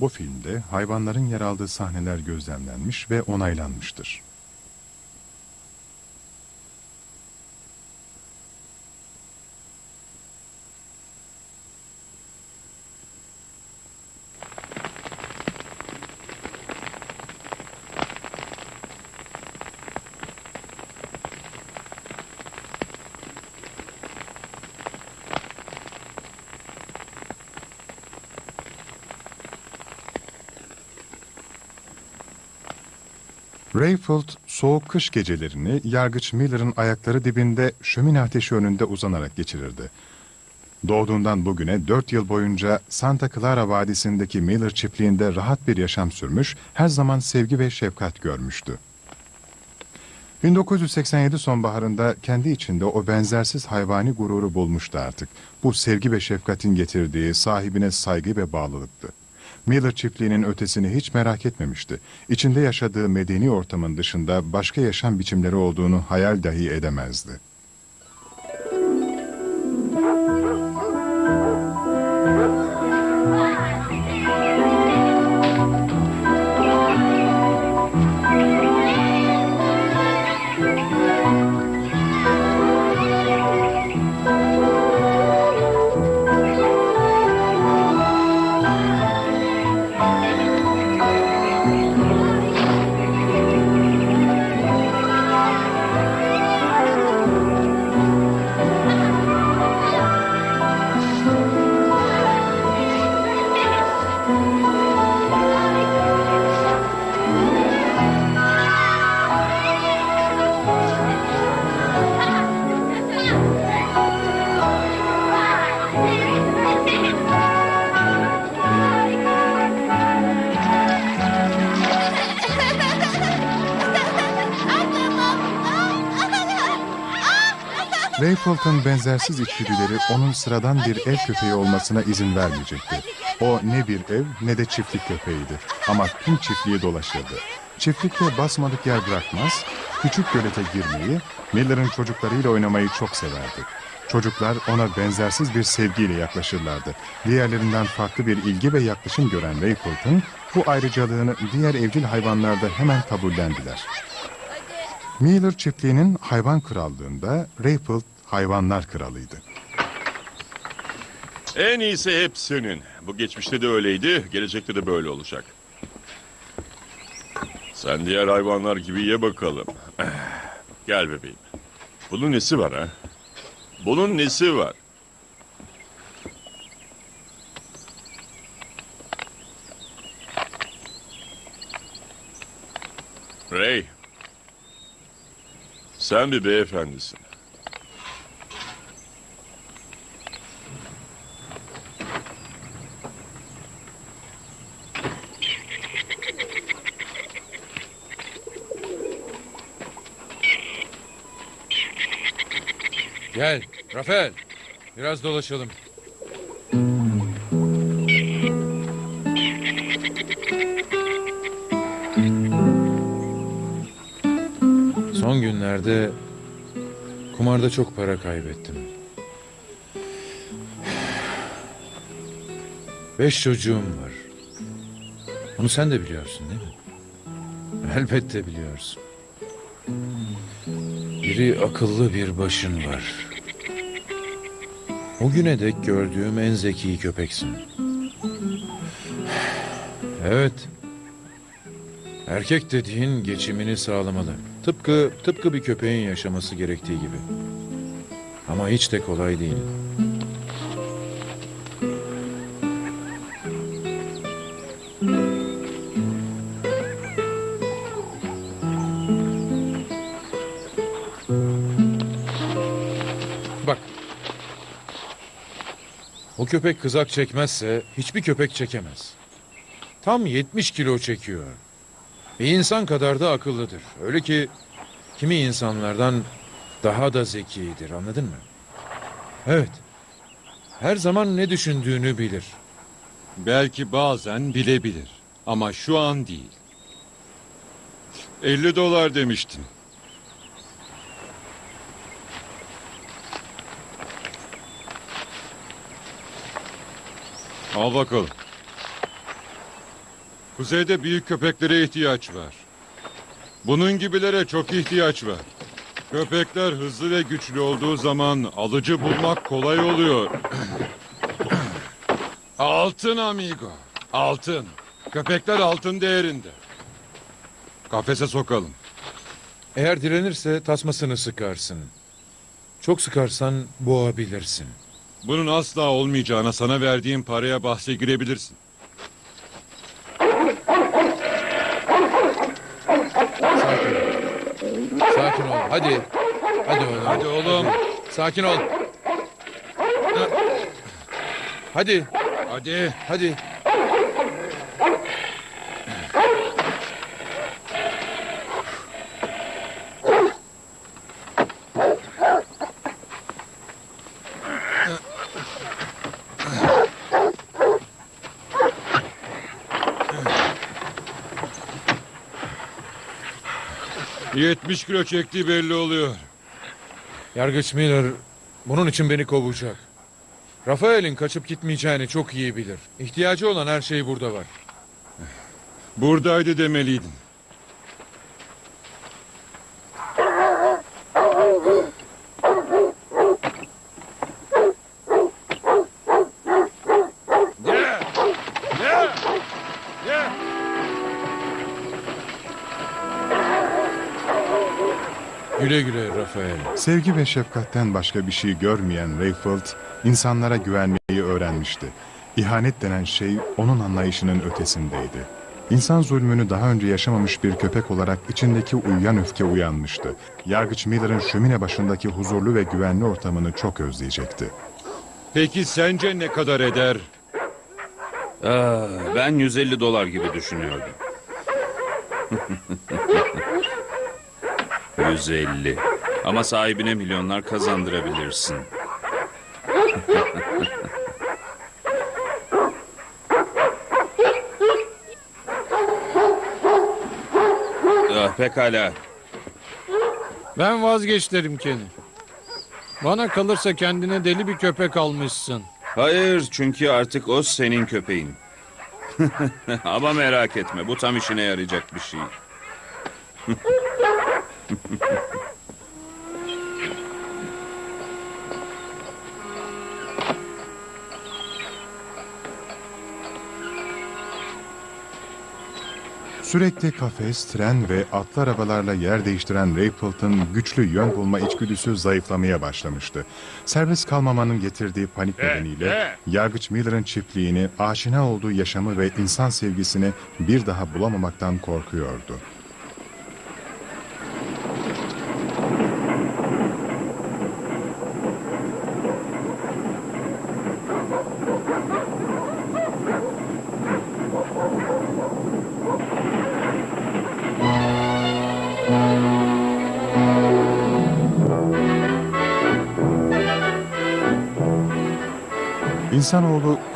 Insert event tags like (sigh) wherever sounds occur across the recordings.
Bu filmde hayvanların yer aldığı sahneler gözlemlenmiş ve onaylanmıştır. Rayfield soğuk kış gecelerini yargıç Miller'ın ayakları dibinde şömine ateşi önünde uzanarak geçirirdi. Doğduğundan bugüne dört yıl boyunca Santa Clara Vadisi'ndeki Miller çiftliğinde rahat bir yaşam sürmüş, her zaman sevgi ve şefkat görmüştü. 1987 sonbaharında kendi içinde o benzersiz hayvani gururu bulmuştu artık. Bu sevgi ve şefkatin getirdiği sahibine saygı ve bağlılıktı. Miller çiftliğinin ötesini hiç merak etmemişti. İçinde yaşadığı medeni ortamın dışında başka yaşam biçimleri olduğunu hayal dahi edemezdi. Benzersiz içgüdüleri onun sıradan bir ev köpeği olmasına izin vermeyecekti. O ne bir ev ne de çiftlik köpeğiydi ama tüm çiftliği dolaşırdı. Çiftlikte basmadık yer bırakmaz, küçük gölete girmeyi, Miller'ın çocuklarıyla oynamayı çok severdi. Çocuklar ona benzersiz bir sevgiyle yaklaşırlardı. Diğerlerinden farklı bir ilgi ve yaklaşım gören Rayfield'ın bu ayrıcalığını diğer evcil hayvanlarda hemen kabullendiler. Miller çiftliğinin hayvan krallığında Rayfield hayvanlar kralıydı. En iyisi hep senin. Bu geçmişte de öyleydi, gelecekte de böyle olacak. Sen diğer hayvanlar gibi ye bakalım. (sighs) Gel bebeğim. Bunun nesi var ha? Bunun nesi var? Ray. Sen bir beyefendisin. Gel Rafael. Biraz dolaşalım. Son günlerde kumarda çok para kaybettim. Beş çocuğum var. Bunu sen de biliyorsun değil mi? Elbette biliyorsun. Biri akıllı bir başın var. O güne dek gördüğüm en zeki köpeksin. Evet. Erkek dediğin geçimini sağlamalı. Tıpkı tıpkı bir köpeğin yaşaması gerektiği gibi. Ama hiç de kolay değil. Köpek kızak çekmezse hiçbir köpek çekemez. Tam 70 kilo çekiyor. Bir insan kadar da akıllıdır. Öyle ki kimi insanlardan daha da zekidir anladın mı? Evet. Her zaman ne düşündüğünü bilir. Belki bazen bilebilir ama şu an değil. 50 dolar demiştin. Al bakalım. Kuzeyde büyük köpeklere ihtiyaç var. Bunun gibilere çok ihtiyaç var. Köpekler hızlı ve güçlü olduğu zaman alıcı bulmak kolay oluyor. (clears throat) altın amigo. Altın. Köpekler altın değerinde. Kafese sokalım. Eğer direnirse tasmasını sıkarsın. Çok sıkarsan boğabilirsin. Bunun asla olmayacağına sana verdiğim paraya bahse girebilirsin. Sakin ol. Sakin ol. Hadi. Hadi oğlum. Hadi oğlum. Sakin ol. Hadi. Hadi. Hadi. ...70 kilo çektiği belli oluyor. Yargıç Miller bunun için beni kovacak. Rafael'in kaçıp gitmeyeceğini çok iyi bilir. İhtiyacı olan her şey burada var. Buradaydı demeliydin. Güle güle Rafael. Sevgi ve şefkatten başka bir şey görmeyen Rayfield, insanlara güvenmeyi öğrenmişti. İhanet denen şey onun anlayışının ötesindeydi. İnsan zulmünü daha önce yaşamamış bir köpek olarak içindeki uyuyan öfke uyanmıştı. Yargıç Miller'ın şömine başındaki huzurlu ve güvenli ortamını çok özleyecekti. Peki sence ne kadar eder? Aa, ben 150 dolar gibi düşünüyordum. (laughs) 150. Ama sahibine milyonlar kazandırabilirsin. (laughs) ah, pekala. Ben vazgeçlerim Kenny. Bana kalırsa kendine deli bir köpek almışsın. Hayır çünkü artık o senin köpeğin. (laughs) Ama merak etme bu tam işine yarayacak bir şey. (laughs) Sürekli kafes, tren ve atlı arabalarla yer değiştiren Rayfield'ın güçlü yön bulma içgüdüsü zayıflamaya başlamıştı. Serbest kalmamanın getirdiği panik nedeniyle Yargıç Miller'ın çiftliğini, aşina olduğu yaşamı ve insan sevgisini bir daha bulamamaktan korkuyordu.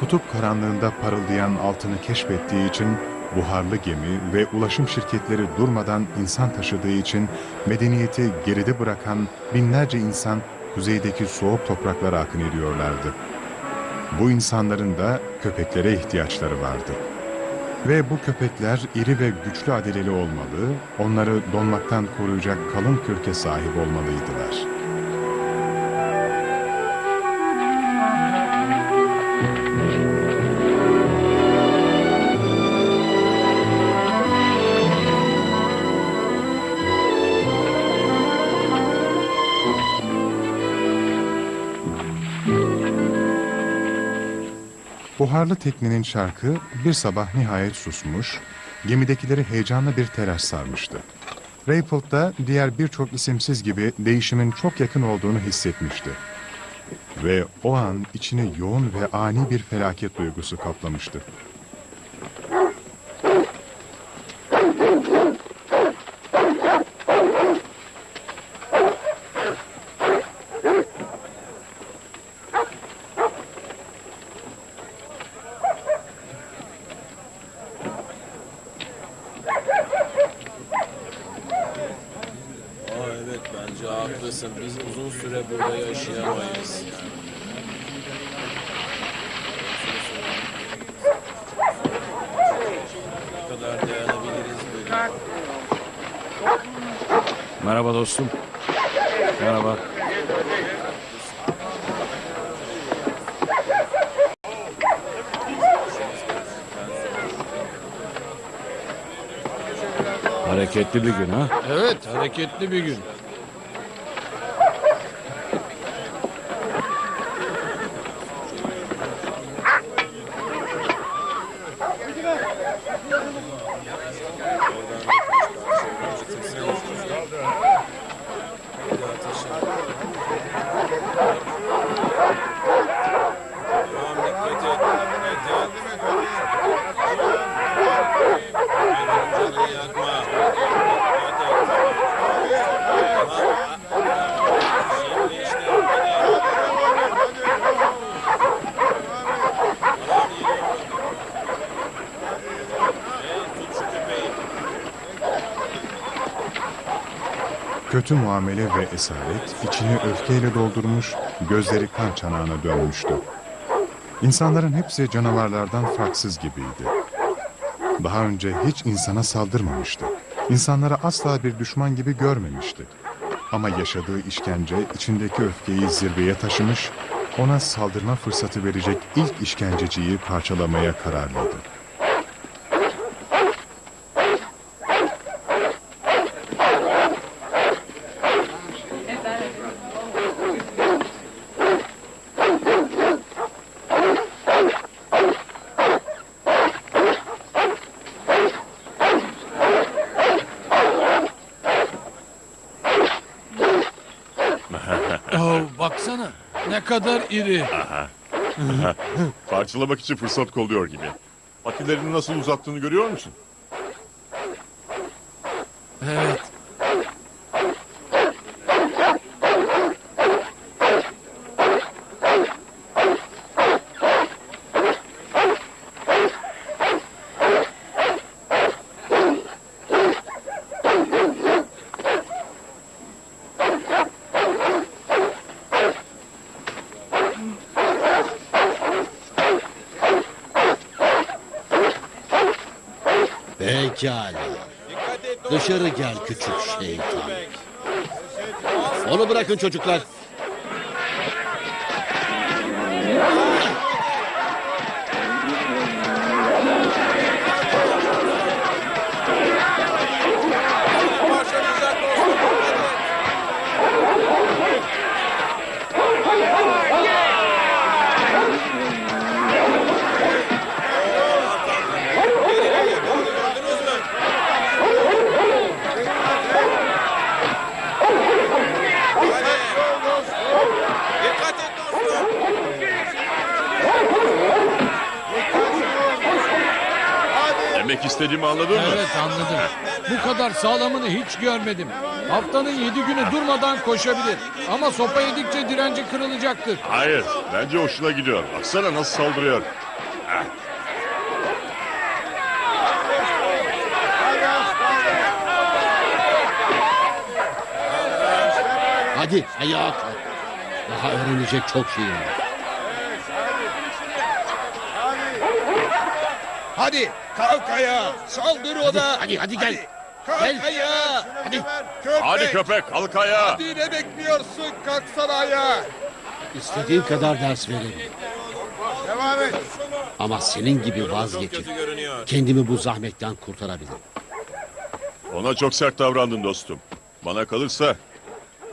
Kutup karanlığında parıldayan altını keşfettiği için buharlı gemi ve ulaşım şirketleri durmadan insan taşıdığı için medeniyeti geride bırakan binlerce insan kuzeydeki soğuk topraklara akın ediyorlardı. Bu insanların da köpeklere ihtiyaçları vardı. Ve bu köpekler iri ve güçlü adeleli olmalı, onları donmaktan koruyacak kalın kürke sahip olmalıydılar. Buharlı teknenin şarkı bir sabah nihayet susmuş, gemidekileri heyecanlı bir telaş sarmıştı. Rayfield da diğer birçok isimsiz gibi değişimin çok yakın olduğunu hissetmişti. Ve o an içini yoğun ve ani bir felaket duygusu kaplamıştı. Aa evet bence haklısın. Biz uzun süre burada yaşayamayız. Merhaba dostum. Merhaba. Hareketli bir gün ha? Evet, hareketli bir gün. Tamam dikkat et. Dikkat et. Canını yakma. Dikkat et. Tamam. Şimdi işte hadi. Hey, tut şu köpeği. Kötü muamele ve esaret içini öfkeyle doldurmuş, gözleri kan çanağına dönmüştü. İnsanların hepsi canavarlardan farksız gibiydi. Daha önce hiç insana saldırmamıştı. İnsanlara asla bir düşman gibi görmemişti. Ama yaşadığı işkence içindeki öfkeyi zirveye taşımış, ona saldırma fırsatı verecek ilk işkenceciyi parçalamaya kararlıydı. Oh, baksana. Ne kadar iri. Parçalamak için fırsat kolluyor gibi. Patilerini nasıl uzattığını görüyor musun? Evet. Pekala. Dışarı gel küçük şeytan. Onu bırakın çocuklar. Demek istediğimi anladın mı? Evet anladım. Bu kadar sağlamını hiç görmedim. Haftanın yedi günü durmadan koşabilir. Ama sopa yedikçe direnci kırılacaktır. Hayır. Bence hoşuna gidiyor. Baksana nasıl saldırıyor. Hadi ayağa kalk. Daha öğrenecek çok şey var. Hadi kalk ayağa. Saldır ona. Hadi hadi gel. Kalk Gel. ayağa. Hadi. Köpek. Hadi köpek kalk ayağa. Hadi ne bekliyorsun? Kalksana ayağa. İstediğin kadar ders verelim. Devam et. Ama senin gibi vazgeçip kendimi bu zahmetten kurtarabilirim. Ona çok sert davrandın dostum. Bana kalırsa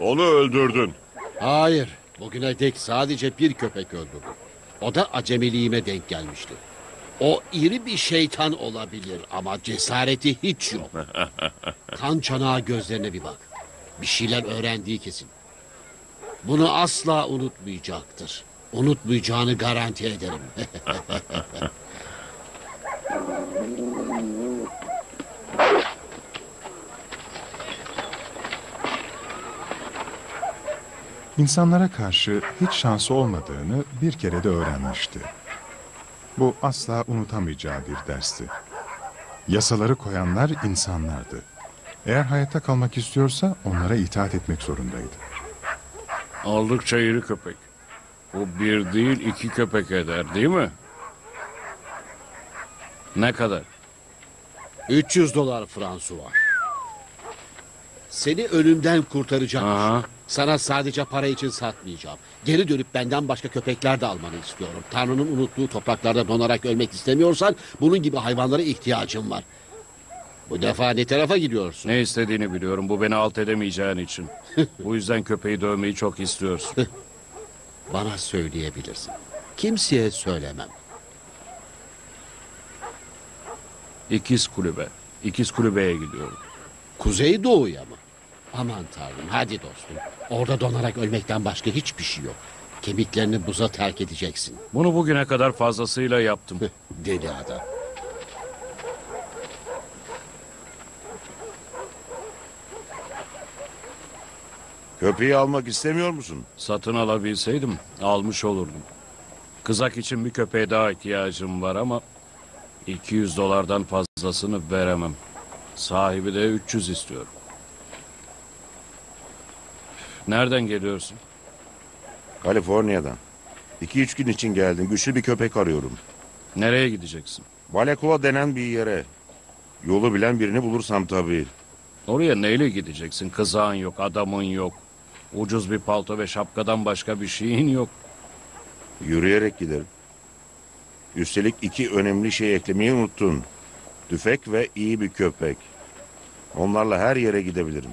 onu öldürdün. Hayır. Bugüne dek sadece bir köpek öldürdüm. O da acemiliğime denk gelmişti. O iri bir şeytan olabilir ama cesareti hiç yok. (laughs) kan çanağı gözlerine bir bak. Bir şeyler öğrendiği kesin. Bunu asla unutmayacaktır. Unutmayacağını garanti ederim. İnsanlara karşı hiç şansı olmadığını bir kere de öğrenmişti. Bu asla unutamayacağı bir dersti. Yasaları koyanlar insanlardı. Eğer hayatta kalmak istiyorsa onlara itaat etmek zorundaydı. Oldukça iri köpek. Bu bir değil iki köpek eder değil mi? Ne kadar? 300 dolar Fransuva. Seni ölümden kurtaracağım. Aha. Sana sadece para için satmayacağım. Geri dönüp benden başka köpekler de almanı istiyorum. Tanrı'nın unuttuğu topraklarda donarak ölmek istemiyorsan bunun gibi hayvanlara ihtiyacım var. Bu defa ne tarafa gidiyorsun? Ne istediğini biliyorum. Bu beni alt edemeyeceğin için. Bu yüzden köpeği dövmeyi çok istiyorsun. (laughs) Bana söyleyebilirsin. Kimseye söylemem. İkiz kulübe. İkiz kulübeye gidiyorum. Kuzeydoğu'ya mı? Aman tanrım hadi dostum. Orada donarak ölmekten başka hiçbir şey yok. Kemiklerini buza terk edeceksin. Bunu bugüne kadar fazlasıyla yaptım. Deli adam. Köpeği almak istemiyor musun? Satın alabilseydim almış olurdum. Kızak için bir köpeğe daha ihtiyacım var ama 200 dolardan fazlasını veremem. Sahibi de 300 istiyor. Nereden geliyorsun? Kaliforniya'dan. İki üç gün için geldim. Güçlü bir köpek arıyorum. Nereye gideceksin? Balekova denen bir yere. Yolu bilen birini bulursam tabii. Oraya neyle gideceksin? Kızağın yok, adamın yok. Ucuz bir palto ve şapkadan başka bir şeyin yok. Yürüyerek giderim. Üstelik iki önemli şey eklemeyi unuttun. Tüfek ve iyi bir köpek. Onlarla her yere gidebilirim.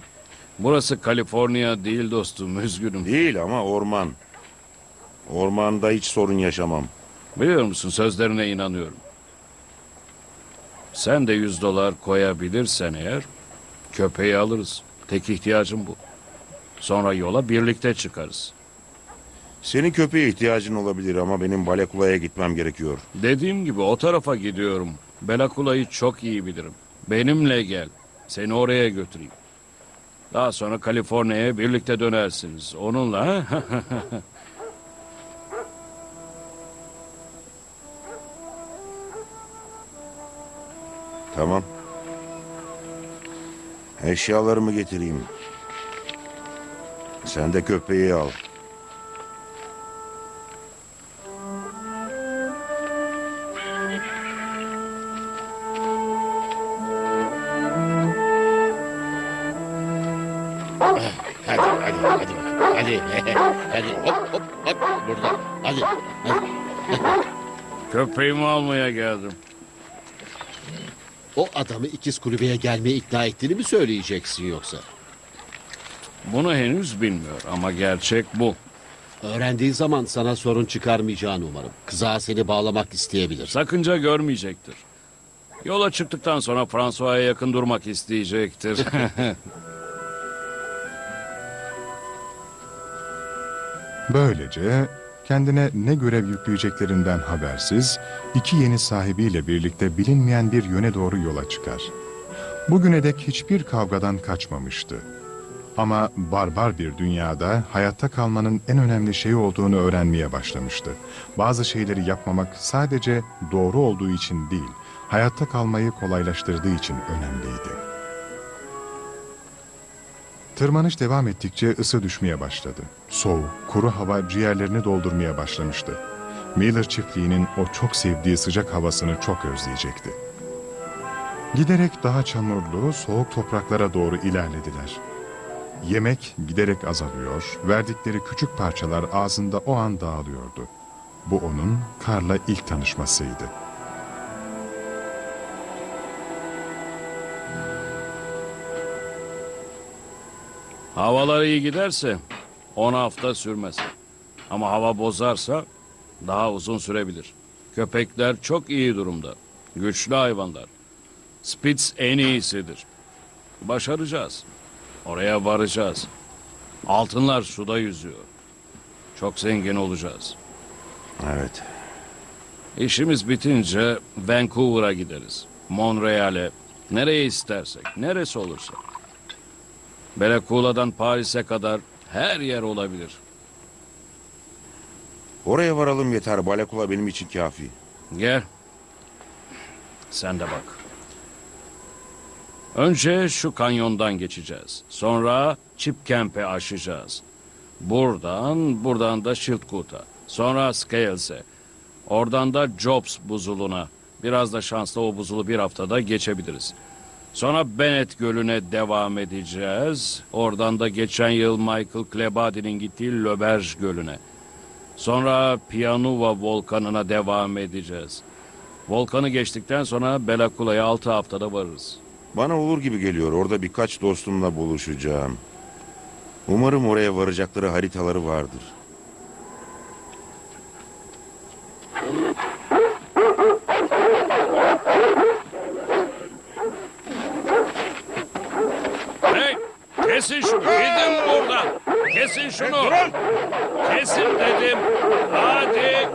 Burası Kaliforniya değil dostum, (laughs) üzgünüm. Değil ama orman. Ormanda hiç sorun yaşamam. Biliyor musun sözlerine inanıyorum. Sen de 100 dolar koyabilirsen eğer köpeği alırız. Tek ihtiyacım bu. Sonra yola birlikte çıkarız. Senin köpeğe ihtiyacın olabilir ama benim Balekula'ya gitmem gerekiyor. Dediğim gibi o tarafa gidiyorum. Belakula'yı çok iyi bilirim. Benimle gel. Seni oraya götüreyim. Daha sonra Kaliforniya'ya birlikte dönersiniz. Onunla (laughs) Tamam. Eşyalarımı getireyim. Sen de köpeği al. Hadi hop hop hop burada. Hadi. hadi. köpeğimi almaya geldim. O adamı ikiz kulübeye gelmeye ikna ettiğini mi söyleyeceksin yoksa? Bunu henüz bilmiyor ama gerçek bu. Öğrendiği zaman sana sorun çıkarmayacağını umarım. Kızağa seni bağlamak isteyebilir. Sakınca görmeyecektir. Yola çıktıktan sonra François'a yakın durmak isteyecektir. (laughs) Böylece kendine ne görev yükleyeceklerinden habersiz iki yeni sahibiyle birlikte bilinmeyen bir yöne doğru yola çıkar. Bugüne dek hiçbir kavgadan kaçmamıştı. Ama barbar bir dünyada hayatta kalmanın en önemli şey olduğunu öğrenmeye başlamıştı. Bazı şeyleri yapmamak sadece doğru olduğu için değil, hayatta kalmayı kolaylaştırdığı için önemliydi. Tırmanış devam ettikçe ısı düşmeye başladı. Soğuk, kuru hava ciğerlerini doldurmaya başlamıştı. Miller çiftliğinin o çok sevdiği sıcak havasını çok özleyecekti. Giderek daha çamurlu, soğuk topraklara doğru ilerlediler. Yemek giderek azalıyor, verdikleri küçük parçalar ağzında o an dağılıyordu. Bu onun karla ilk tanışmasıydı. Havalar iyi giderse 10 hafta sürmez. Ama hava bozarsa daha uzun sürebilir. Köpekler çok iyi durumda. Güçlü hayvanlar. Spitz en iyisidir. Başaracağız. Oraya varacağız. Altınlar suda yüzüyor. Çok zengin olacağız. Evet. İşimiz bitince Vancouver'a gideriz. Montreal'e, nereye istersek, neresi olursa. Belakula'dan Paris'e kadar her yer olabilir. Oraya varalım yeter. Balekula benim için kafi. Gel. Sen de bak. Önce şu kanyondan geçeceğiz. Sonra Chip Camp'e aşacağız. Buradan, buradan da Schildkut'a. Sonra Scales'e. Oradan da Jobs buzuluna. Biraz da şansla o buzulu bir haftada geçebiliriz. Sonra Bennett Gölü'ne devam edeceğiz. Oradan da geçen yıl Michael Klebadi'nin gittiği Löberge Gölü'ne. Sonra Pianuva Volkanı'na devam edeceğiz. Volkanı geçtikten sonra Belakula'ya 6 haftada varırız. Bana olur gibi geliyor. Orada birkaç dostumla buluşacağım. Umarım oraya varacakları haritaları vardır. Hey! Kesin şunu! Gidin buradan! Kesin şunu! Kesin dedim! Hadi!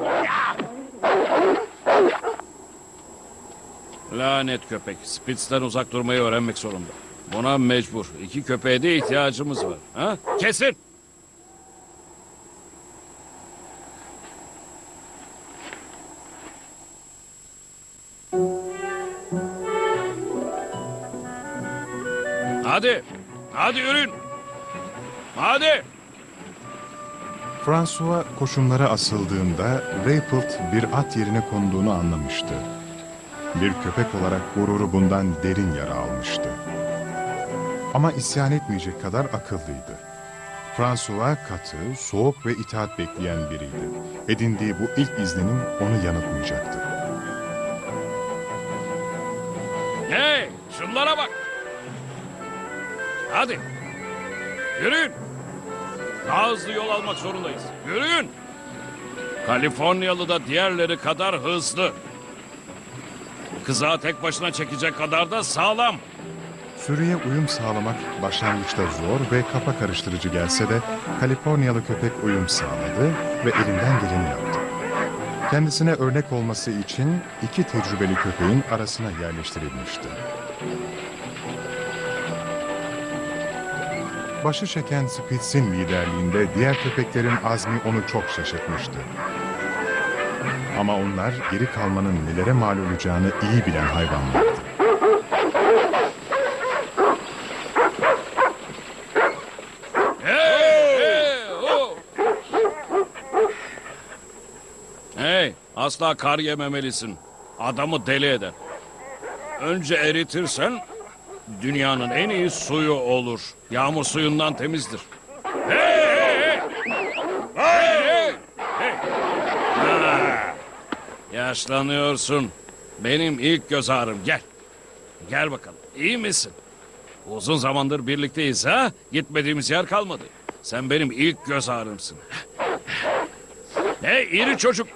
Lanet köpek. Spitz'ten uzak durmayı öğrenmek zorunda. Buna mecbur. İki köpeğe de ihtiyacımız var. Ha? Kesin! Hadi! Hadi yürüyün! Hadi! François koşumlara asıldığında Raypelt bir at yerine konduğunu anlamıştı. Bir köpek olarak gururu bundan derin yara almıştı. Ama isyan etmeyecek kadar akıllıydı. François katı, soğuk ve itaat bekleyen biriydi. Edindiği bu ilk izlenim onu yanıltmayacaktı. Hey! Şunlara bak! Hadi! Yürüyün! Daha hızlı yol almak zorundayız. Yürüyün! Kaliforniyalı da diğerleri kadar hızlı. Kızağı tek başına çekecek kadar da sağlam. Sürüye uyum sağlamak başlangıçta zor ve kafa karıştırıcı gelse de Kaliforniyalı köpek uyum sağladı ve elinden geleni yaptı. Kendisine örnek olması için iki tecrübeli köpeğin arasına yerleştirilmişti. Başı çeken Spitz'in liderliğinde diğer köpeklerin azmi onu çok şaşırtmıştı. Ama onlar geri kalmanın nelere mal olacağını iyi bilen hayvanlardı. Hey! Hey! Hey! Asla kar yememelisin. Adamı deli eder. Önce eritirsen dünyanın en iyi suyu olur. Yağmur suyundan temizdir. Hey! Hey! Hey! Hey! Hey! Ha! Yaşlanıyorsun. Benim ilk göz ağrım. Gel. Gel bakalım. İyi misin? Uzun zamandır birlikteyiz ha? Gitmediğimiz yer kalmadı. Sen benim ilk göz ağrımsın. Hey iri çocuk.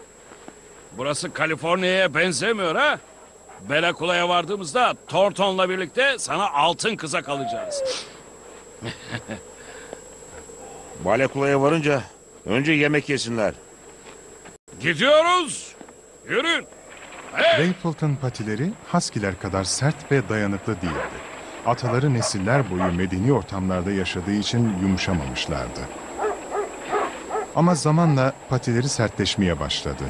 Burası Kaliforniya'ya benzemiyor ha? Belakula'ya vardığımızda Thornton'la birlikte sana altın kızak alacağız. (laughs) Balekula'ya varınca önce yemek yesinler. Gidiyoruz. Yürüyün. Raypelt'ın patileri Husky'ler kadar sert ve dayanıklı değildi. Ataları nesiller boyu medeni ortamlarda yaşadığı için yumuşamamışlardı. Ama zamanla patileri sertleşmeye başladı.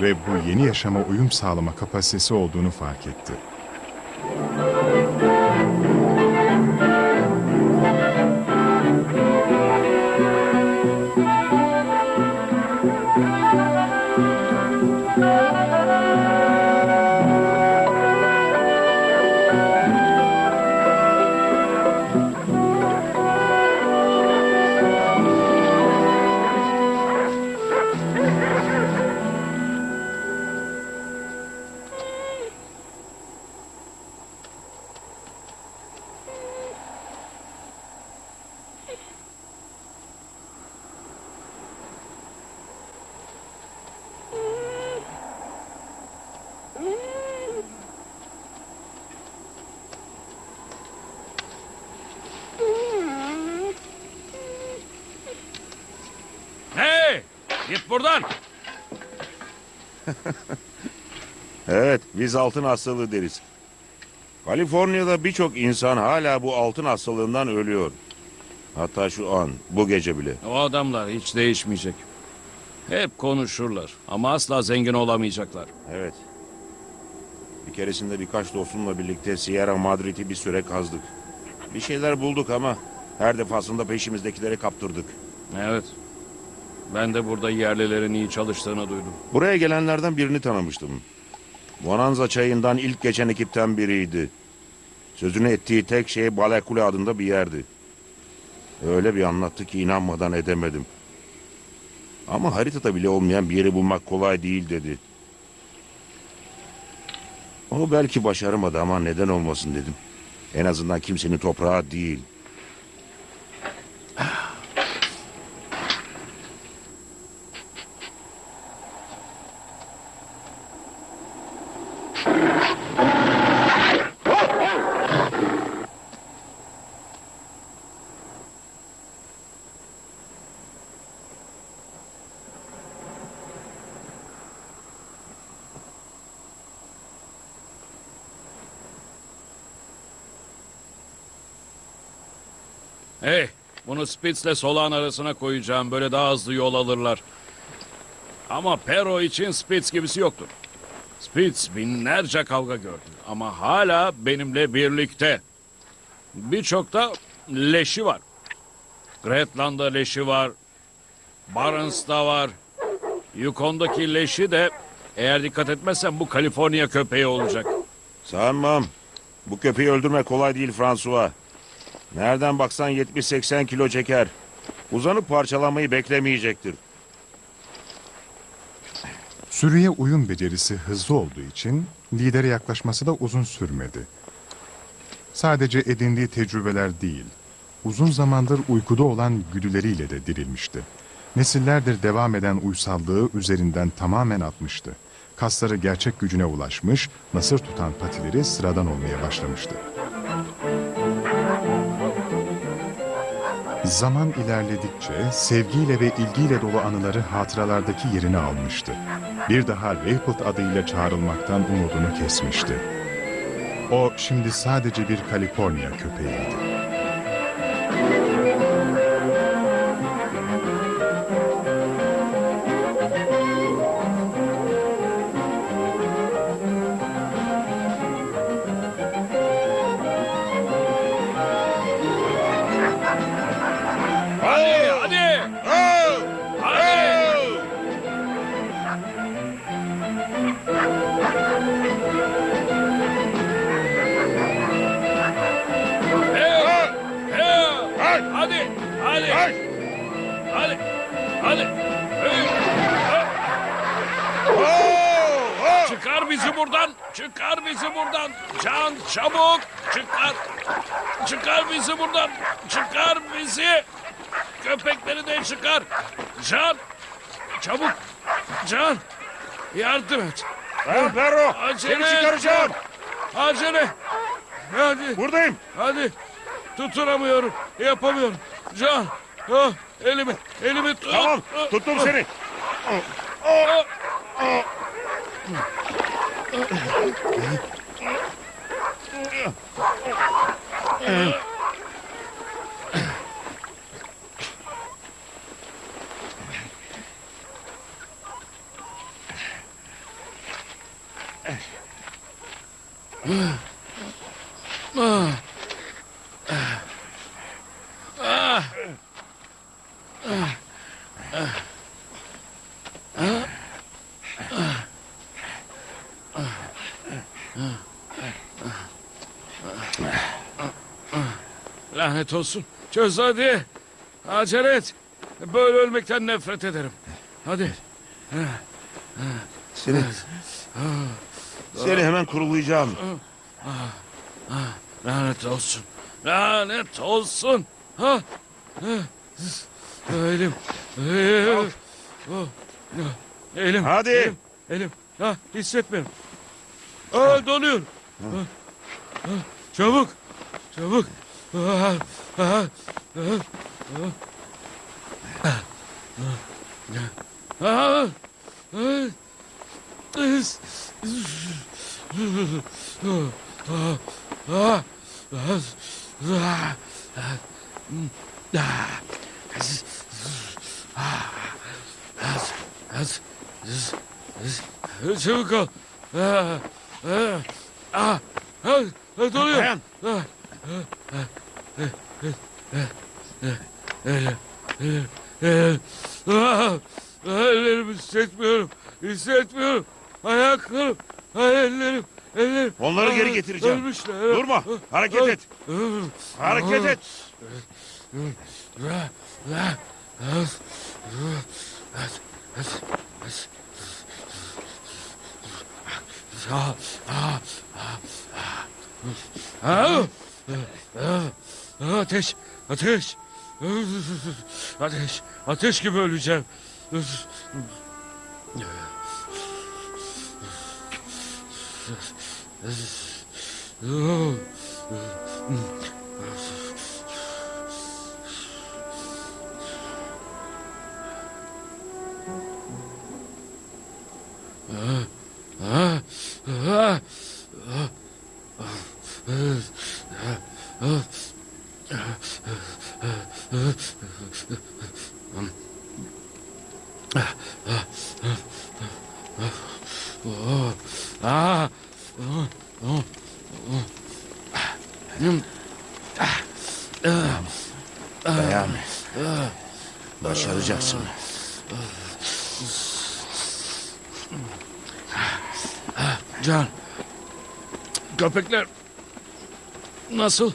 Ve bu yeni yaşama uyum sağlama kapasitesi olduğunu fark etti. Biz altın hastalığı deriz. Kaliforniya'da birçok insan hala bu altın hastalığından ölüyor. Hatta şu an, bu gece bile. O adamlar hiç değişmeyecek. Hep konuşurlar ama asla zengin olamayacaklar. Evet. Bir keresinde birkaç dostumla birlikte Sierra Madrid'i bir süre kazdık. Bir şeyler bulduk ama her defasında peşimizdekileri kaptırdık. Evet. Ben de burada yerlilerin iyi çalıştığını duydum. Buraya gelenlerden birini tanımıştım. Bonanza çayından ilk geçen ekipten biriydi. Sözünü ettiği tek şey Balekule adında bir yerdi. Öyle bir anlattı ki inanmadan edemedim. Ama haritada bile olmayan bir yeri bulmak kolay değil dedi. O belki başaramadı ama neden olmasın dedim. En azından kimsenin toprağı değil. Hey, bunu Spitz'le Solağın arasına koyacağım. Böyle daha hızlı yol alırlar. Ama Pero için Spitz gibisi yoktur. Spitz binlerce kavga gördü. Ama hala benimle birlikte. Birçok da leşi var. Gretland'da leşi var. Barnes'da var. Yukon'daki leşi de eğer dikkat etmezsen bu Kaliforniya köpeği olacak. Sanmam. Bu köpeği öldürmek kolay değil François. Nereden baksan 70-80 kilo çeker. Uzanıp parçalamayı beklemeyecektir. Sürüye uyum becerisi hızlı olduğu için lidere yaklaşması da uzun sürmedi. Sadece edindiği tecrübeler değil, uzun zamandır uykuda olan güdüleriyle de dirilmişti. Nesillerdir devam eden uysallığı üzerinden tamamen atmıştı. Kasları gerçek gücüne ulaşmış, nasır tutan patileri sıradan olmaya başlamıştı. Zaman ilerledikçe sevgiyle ve ilgiyle dolu anıları hatıralardaki yerini almıştı. Bir daha Raypult adıyla çağrılmaktan umudunu kesmişti. O şimdi sadece bir Kaliforniya köpeğiydi. Hadi. Hadi, hadi. Hey, hey. Çıkar bizi buradan. Çıkar bizi buradan. Can çabuk. Çıkar. Çıkar bizi buradan. Çıkar bizi. Köpekleri de çıkar. Can. Çabuk. Can. Yardım et. Ben Perro. Acele Seni çıkaracağım. Acele. Hadi. Buradayım. Hadi. Tutunamıyorum. Yapamıyorum. Can. Ah, elimi. Elimi tut. Tamam. Tuttum seni. Lanet olsun. Çöz hadi. Acele et. Böyle ölmekten nefret ederim. Hadi. Seni. Seni hemen kurulayacağım. Lanet olsun. Lanet olsun. Ha? Elim. Elim. Oh. Elim. Hadi. Elim. Elim. Ha, hissetmiyorum. Aa, ha. Çabuk. Çabuk. Çabuk ol. Donuyor. Dayan. Ellerimi hissetmiyorum. Hissetmiyorum. Ayaklarım, ay, ellerim, ellerim. Onları geri getireceğim. Ölmüşler. Durma. Hareket et. Hareket et. Ateş, ateş. Ateş, ateş gibi öleceğim. Köpekler nasıl?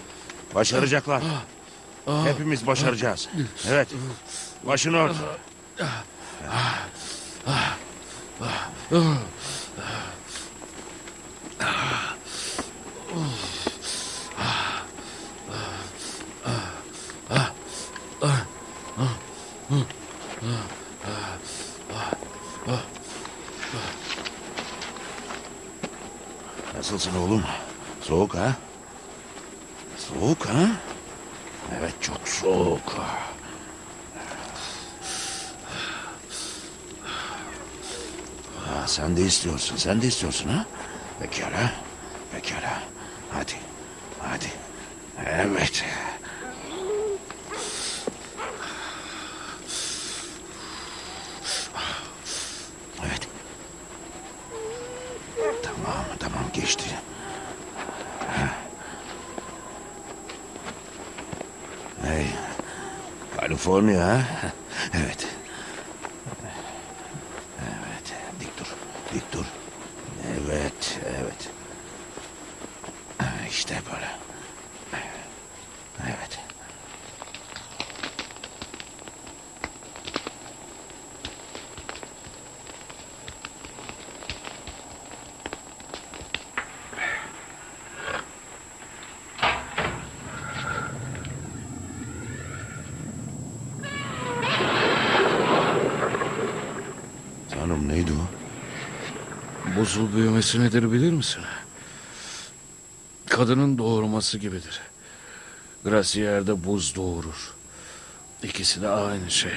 Başaracaklar. Hepimiz başaracağız. Evet. Başını ört. Nasılsın oğlum? Soğuk ha? Soğuk ha? Evet çok soğuk. Ha, sen de istiyorsun, sen de istiyorsun ha? Pekala, pekala. Hadi, hadi. Evet. Evet. Tamam, tamam geçti. Hey, Kaliforniya ha? Evet. Evet, dik dur, dik dur. Evet, evet. İşte böyle. Evet. Tanrım neydi o? Buzul büyümesi nedir bilir misin? Kadının doğurması gibidir. Grasier'de buz doğurur. İkisi de aynı şey.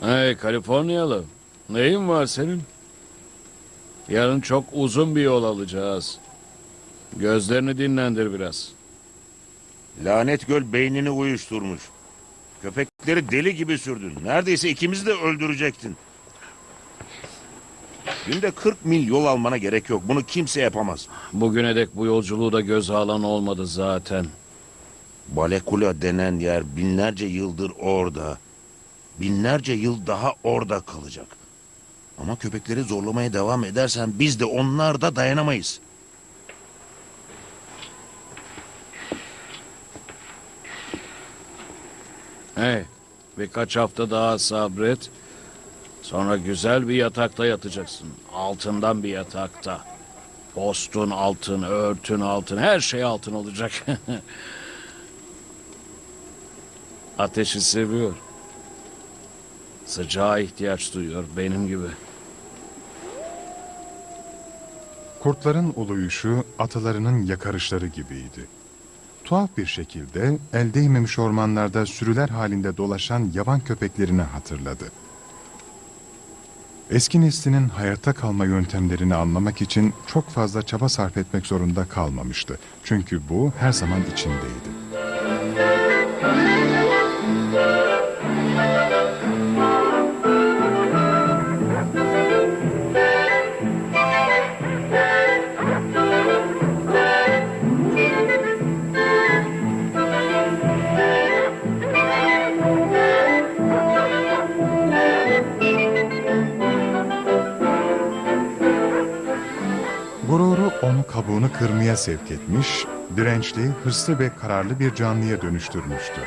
Hey Kaliforniyalı. Neyin var senin? Yarın çok uzun bir yol alacağız. Gözlerini dinlendir biraz. Lanet göl beynini uyuşturmuş. Köpekleri deli gibi sürdün. Neredeyse ikimizi de öldürecektin. Günde 40 mil yol almana gerek yok. Bunu kimse yapamaz. Bugüne dek bu yolculuğu da göze alan olmadı zaten. Balekula denen yer binlerce yıldır orada. Binlerce yıl daha orada kalacak. Ama köpekleri zorlamaya devam edersen biz de onlar da dayanamayız. Hey, birkaç hafta daha sabret. Sonra güzel bir yatakta yatacaksın. Altından bir yatakta. Postun altın, örtün altın, her şey altın olacak. (laughs) Ateşi seviyor. Sıcağa ihtiyaç duyuyor benim gibi. Kurtların uluyuşu atalarının yakarışları gibiydi. Tuhaf bir şekilde el değmemiş ormanlarda sürüler halinde dolaşan yaban köpeklerini hatırladı. Eski neslinin hayatta kalma yöntemlerini anlamak için çok fazla çaba sarf etmek zorunda kalmamıştı. Çünkü bu her zaman içindeydi. Kırmaya sevk etmiş, dirençli, hırslı ve kararlı bir canlıya dönüştürmüştü.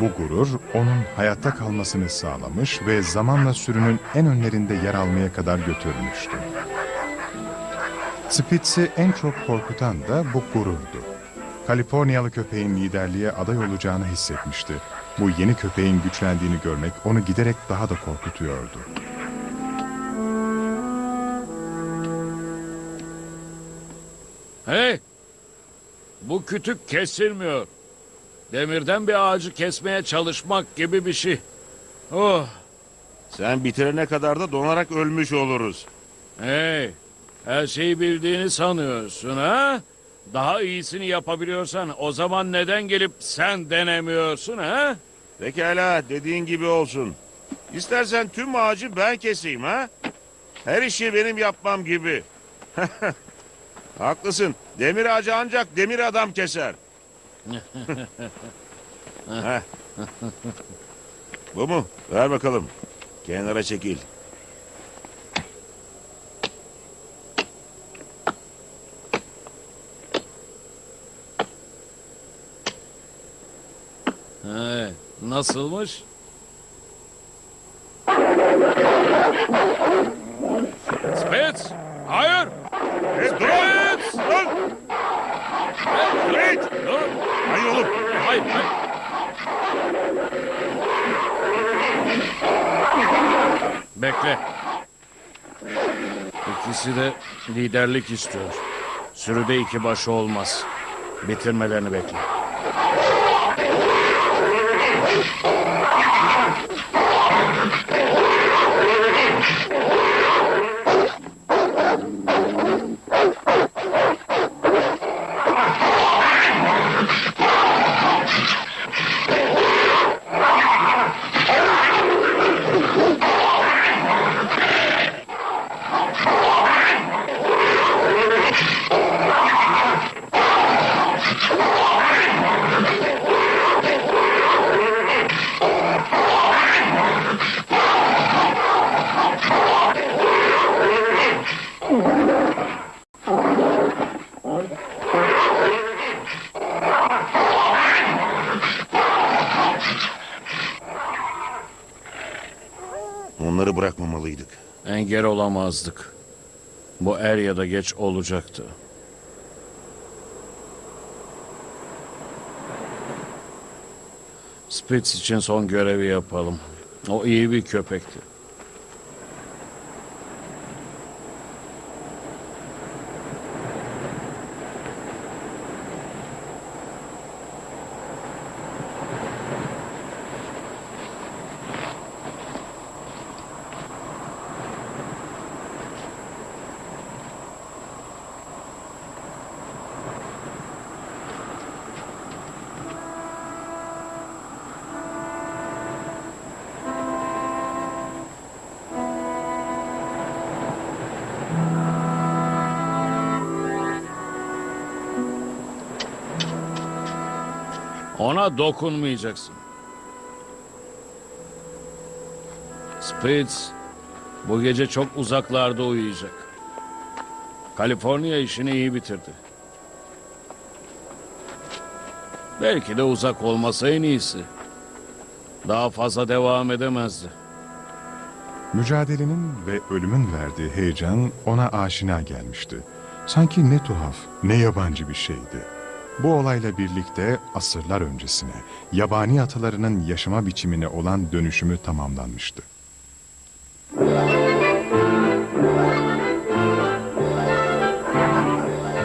Bu gurur onun hayatta kalmasını sağlamış ve zamanla sürünün en önlerinde yer almaya kadar götürmüştü. Spitz'i en çok korkutan da bu gururdu. Kaliforniyalı köpeğin liderliğe aday olacağını hissetmişti. Bu yeni köpeğin güçlendiğini görmek onu giderek daha da korkutuyordu. Hey! Bu kütük kesilmiyor. Demirden bir ağacı kesmeye çalışmak gibi bir şey. Oh! Sen bitirene kadar da donarak ölmüş oluruz. Hey! Her şeyi bildiğini sanıyorsun ha? Daha iyisini yapabiliyorsan o zaman neden gelip sen denemiyorsun ha? Pekala dediğin gibi olsun. İstersen tüm ağacı ben keseyim ha? Her işi benim yapmam gibi. (laughs) Haklısın. Demir ağacı ancak demir adam keser. Bu mu? Ver bakalım. Kenara çekil. Hey, nasılmış? Spitz! Hayır! Dur! Dur! Hey, dur! Hayır oğlum. Hayır, hayır. Bekle. İkisi de liderlik istiyor. Sürüde iki başı olmaz. Bitirmelerini bekle. Onları bırakmamalıydık. Engel olamazdık. Bu er ya da geç olacaktı. Spitz için son görevi yapalım. O iyi bir köpekti. Dokunmayacaksın. Spitz bu gece çok uzaklarda uyuyacak. Kaliforniya işini iyi bitirdi. Belki de uzak olmasa en iyisi. Daha fazla devam edemezdi. Mücadelenin ve ölümün verdiği heyecan ona aşina gelmişti. Sanki ne tuhaf, ne yabancı bir şeydi. Bu olayla birlikte asırlar öncesine, yabani atalarının yaşama biçimine olan dönüşümü tamamlanmıştı.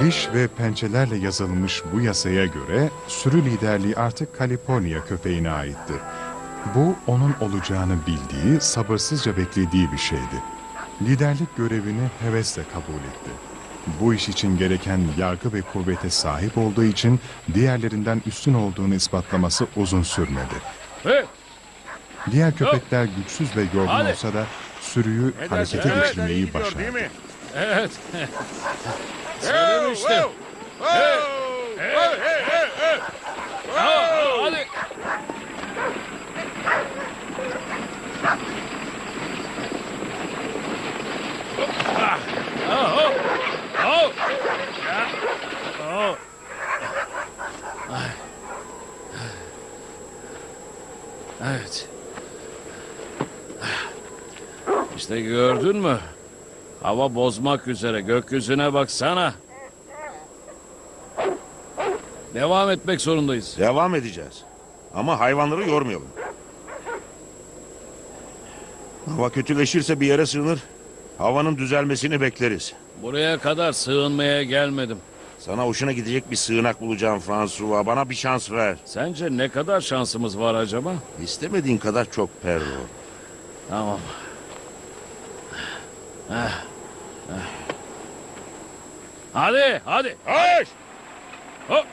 Diş ve pençelerle yazılmış bu yasaya göre sürü liderliği artık Kaliforniya köpeğine aitti. Bu onun olacağını bildiği, sabırsızca beklediği bir şeydi. Liderlik görevini hevesle kabul etti. Bu iş için gereken yargı ve kuvvete sahip olduğu için diğerlerinden üstün olduğunu ispatlaması uzun sürmedi. Hey, Diğer köpekler güçsüz ve yorgun Hadi. olsa da sürüyü harekete Evet, geçirmeyi başardı. evet. (laughs) Hey, hey, hey, hey. Ha, ha, hadi. (laughs) Ah, Oh. Oh. Evet. İşte gördün mü? Hava bozmak üzere gökyüzüne baksana. Devam etmek zorundayız. Devam edeceğiz. Ama hayvanları yormayalım. Hava kötüleşirse bir yere sığınır. Havanın düzelmesini bekleriz. Buraya kadar sığınmaya gelmedim. Sana hoşuna gidecek bir sığınak bulacağım François. Bana bir şans ver. Sence ne kadar şansımız var acaba? İstemediğin kadar çok Perro. Tamam. Eh, eh. Hadi, hadi. Hayır! Hop.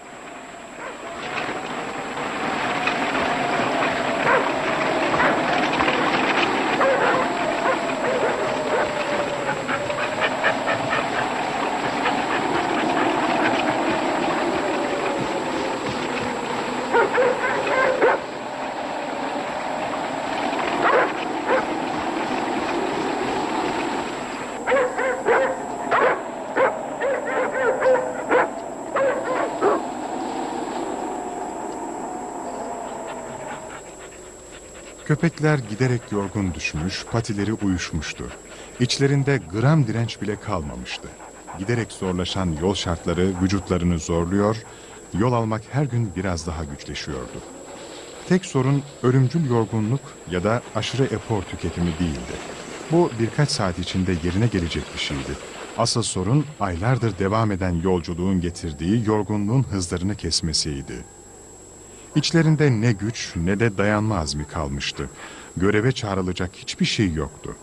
Köpekler giderek yorgun düşmüş, patileri uyuşmuştu. İçlerinde gram direnç bile kalmamıştı. Giderek zorlaşan yol şartları vücutlarını zorluyor, yol almak her gün biraz daha güçleşiyordu. Tek sorun ölümcül yorgunluk ya da aşırı efor tüketimi değildi. Bu birkaç saat içinde yerine gelecek bir şeydi. Asıl sorun aylardır devam eden yolculuğun getirdiği yorgunluğun hızlarını kesmesiydi. İçlerinde ne güç ne de dayanma azmi kalmıştı. Göreve çağrılacak hiçbir şey yoktu.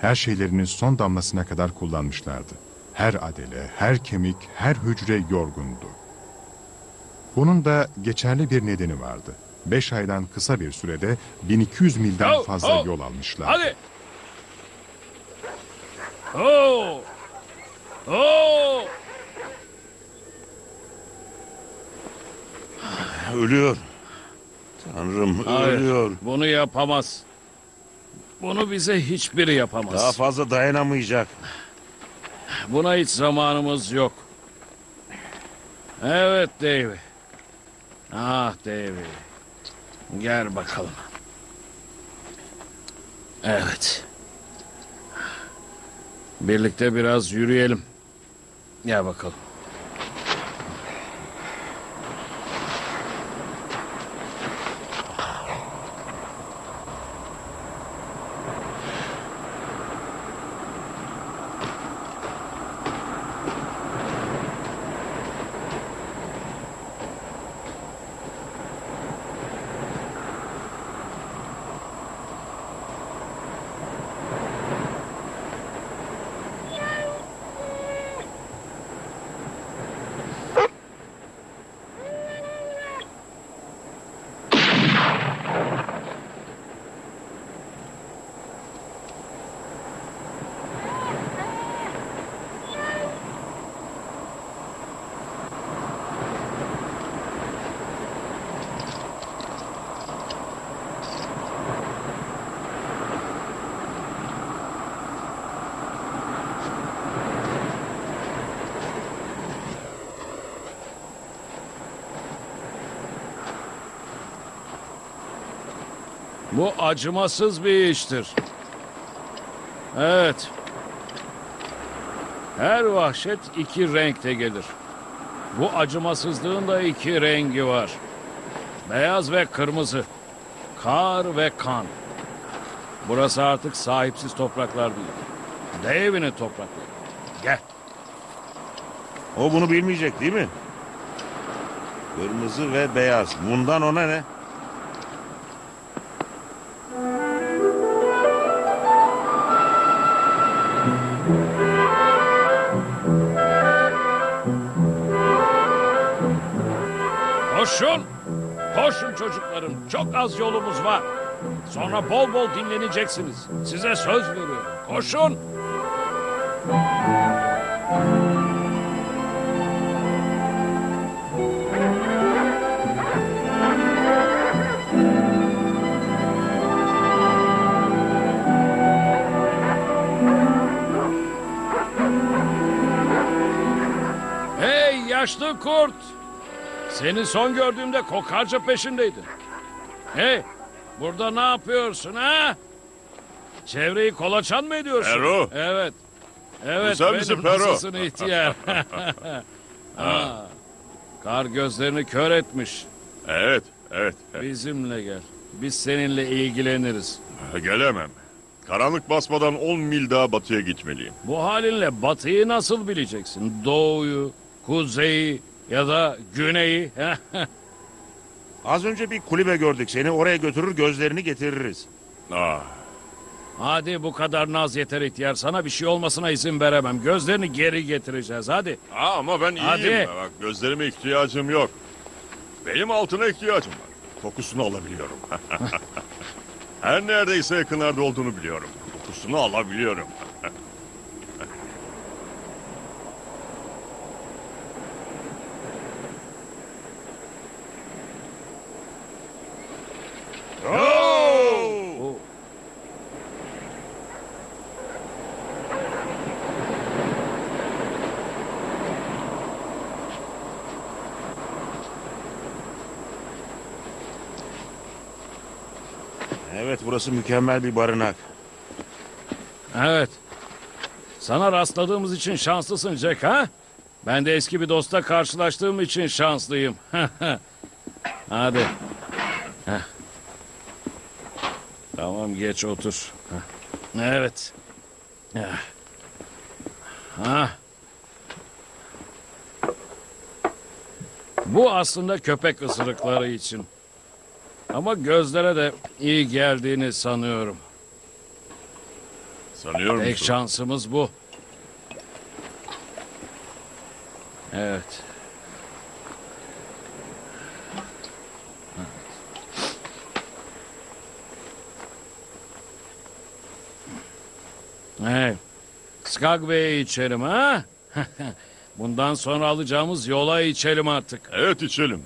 Her şeylerinin son damlasına kadar kullanmışlardı. Her adele, her kemik, her hücre yorgundu. Bunun da geçerli bir nedeni vardı. Beş aydan kısa bir sürede 1200 milden fazla yol almışlar. Hadi. Oo. Oo. Ölüyor. Tanrım Hayır, ölüyor. Bunu yapamaz. Bunu bize hiçbiri yapamaz. Daha fazla dayanamayacak. Buna hiç zamanımız yok. Evet Davy. Ah Davy. Gel bakalım. Evet. Birlikte biraz yürüyelim. Gel bakalım. Bu acımasız bir iştir. Evet. Her vahşet iki renkte gelir. Bu acımasızlığın da iki rengi var. Beyaz ve kırmızı. Kar ve kan. Burası artık sahipsiz topraklar değil. Devinin toprakları. Gel. O bunu bilmeyecek değil mi? Kırmızı ve beyaz. Bundan ona ne? Koşun. Koşun çocuklarım. Çok az yolumuz var. Sonra bol bol dinleneceksiniz. Size söz veriyorum. Koşun. Hey yaşlı kurt. Seni son gördüğümde kokarca peşindeydin. Hey, burada ne yapıyorsun ha? Çevreyi kolaçan mı ediyorsun? Pero. Evet. Evet, benim misin Pero? nasılsın ihtiyar? (laughs) ha. Kar gözlerini kör etmiş. Evet. evet. Bizimle gel. Biz seninle ilgileniriz. Gelemem. Karanlık basmadan 10 mil daha batıya gitmeliyim. Bu halinle batıyı nasıl bileceksin? Doğuyu, kuzeyi ya da güneyi? (laughs) Az önce bir kulübe gördük. Seni oraya götürür gözlerini getiririz. Ah, hadi bu kadar naz yeter ihtiyar. Sana bir şey olmasına izin veremem. Gözlerini geri getireceğiz hadi. Aa, ama ben iyiyim. Hadi. Bak gözlerime ihtiyacım yok. Benim altına ihtiyacım var. Kokusunu alabiliyorum. (laughs) Her neredeyse yakınlarda olduğunu biliyorum. Kokusunu alabiliyorum. Oh! Evet burası mükemmel bir barınak. Evet. Sana rastladığımız için şanslısın Jack ha? Ben de eski bir dosta karşılaştığım için şanslıyım. (laughs) Hadi. Heh. Tamam geç otur. Heh. Evet. Ha. Bu aslında köpek ısırıkları için. Ama gözlere de iyi geldiğini sanıyorum. Sanıyor Tek musun? şansımız bu. Evet. Evet. Skagway'e içelim ha? (laughs) Bundan sonra alacağımız yola içelim artık. Evet içelim.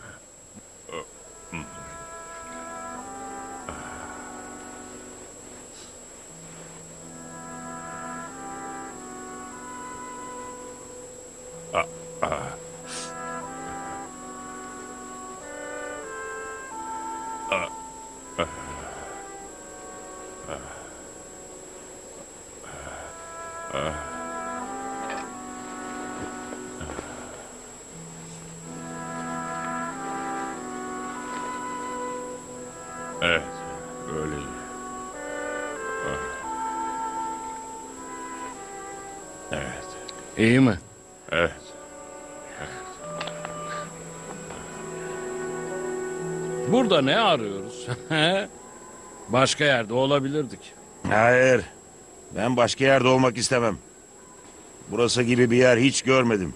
Ne arıyoruz? (laughs) Başka yerde olabilirdik. Hayır. Ben başka yerde olmak istemem. Burası gibi bir yer hiç görmedim.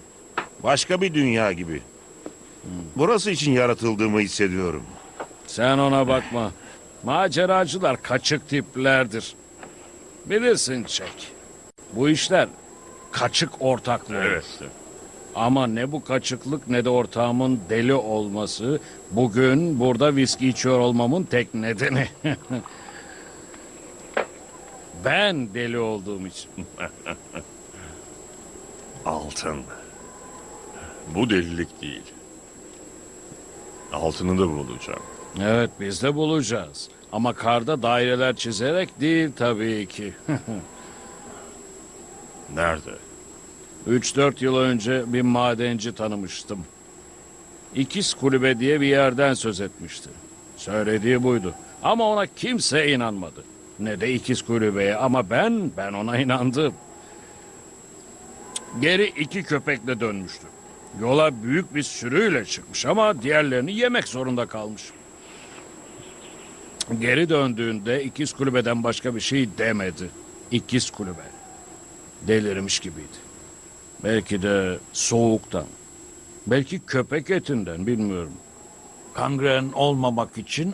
Başka bir dünya gibi. Burası için yaratıldığımı hissediyorum. Sen ona bakma. Maceracılar kaçık tiplerdir. Bilirsin Çek. Bu işler kaçık ortaklığı. Evet. Ama ne bu kaçıklık ne de ortağımın deli olması bugün burada viski içiyor olmamın tek nedeni. (laughs) ben deli olduğum için. (laughs) Altın. Bu delilik değil. Altını da bulacağım. Evet biz de bulacağız. Ama karda daireler çizerek değil tabii ki. (laughs) Nerede? 3-4 yıl önce bir madenci tanımıştım. İkiz kulübe diye bir yerden söz etmişti. Söylediği buydu. Ama ona kimse inanmadı. Ne de ikiz kulübeye ama ben, ben ona inandım. Geri iki köpekle dönmüştü. Yola büyük bir sürüyle çıkmış ama diğerlerini yemek zorunda kalmış. Geri döndüğünde ikiz kulübeden başka bir şey demedi. İkiz kulübe. Delirmiş gibiydi. Belki de soğuktan. Belki köpek etinden bilmiyorum. Kangren olmamak için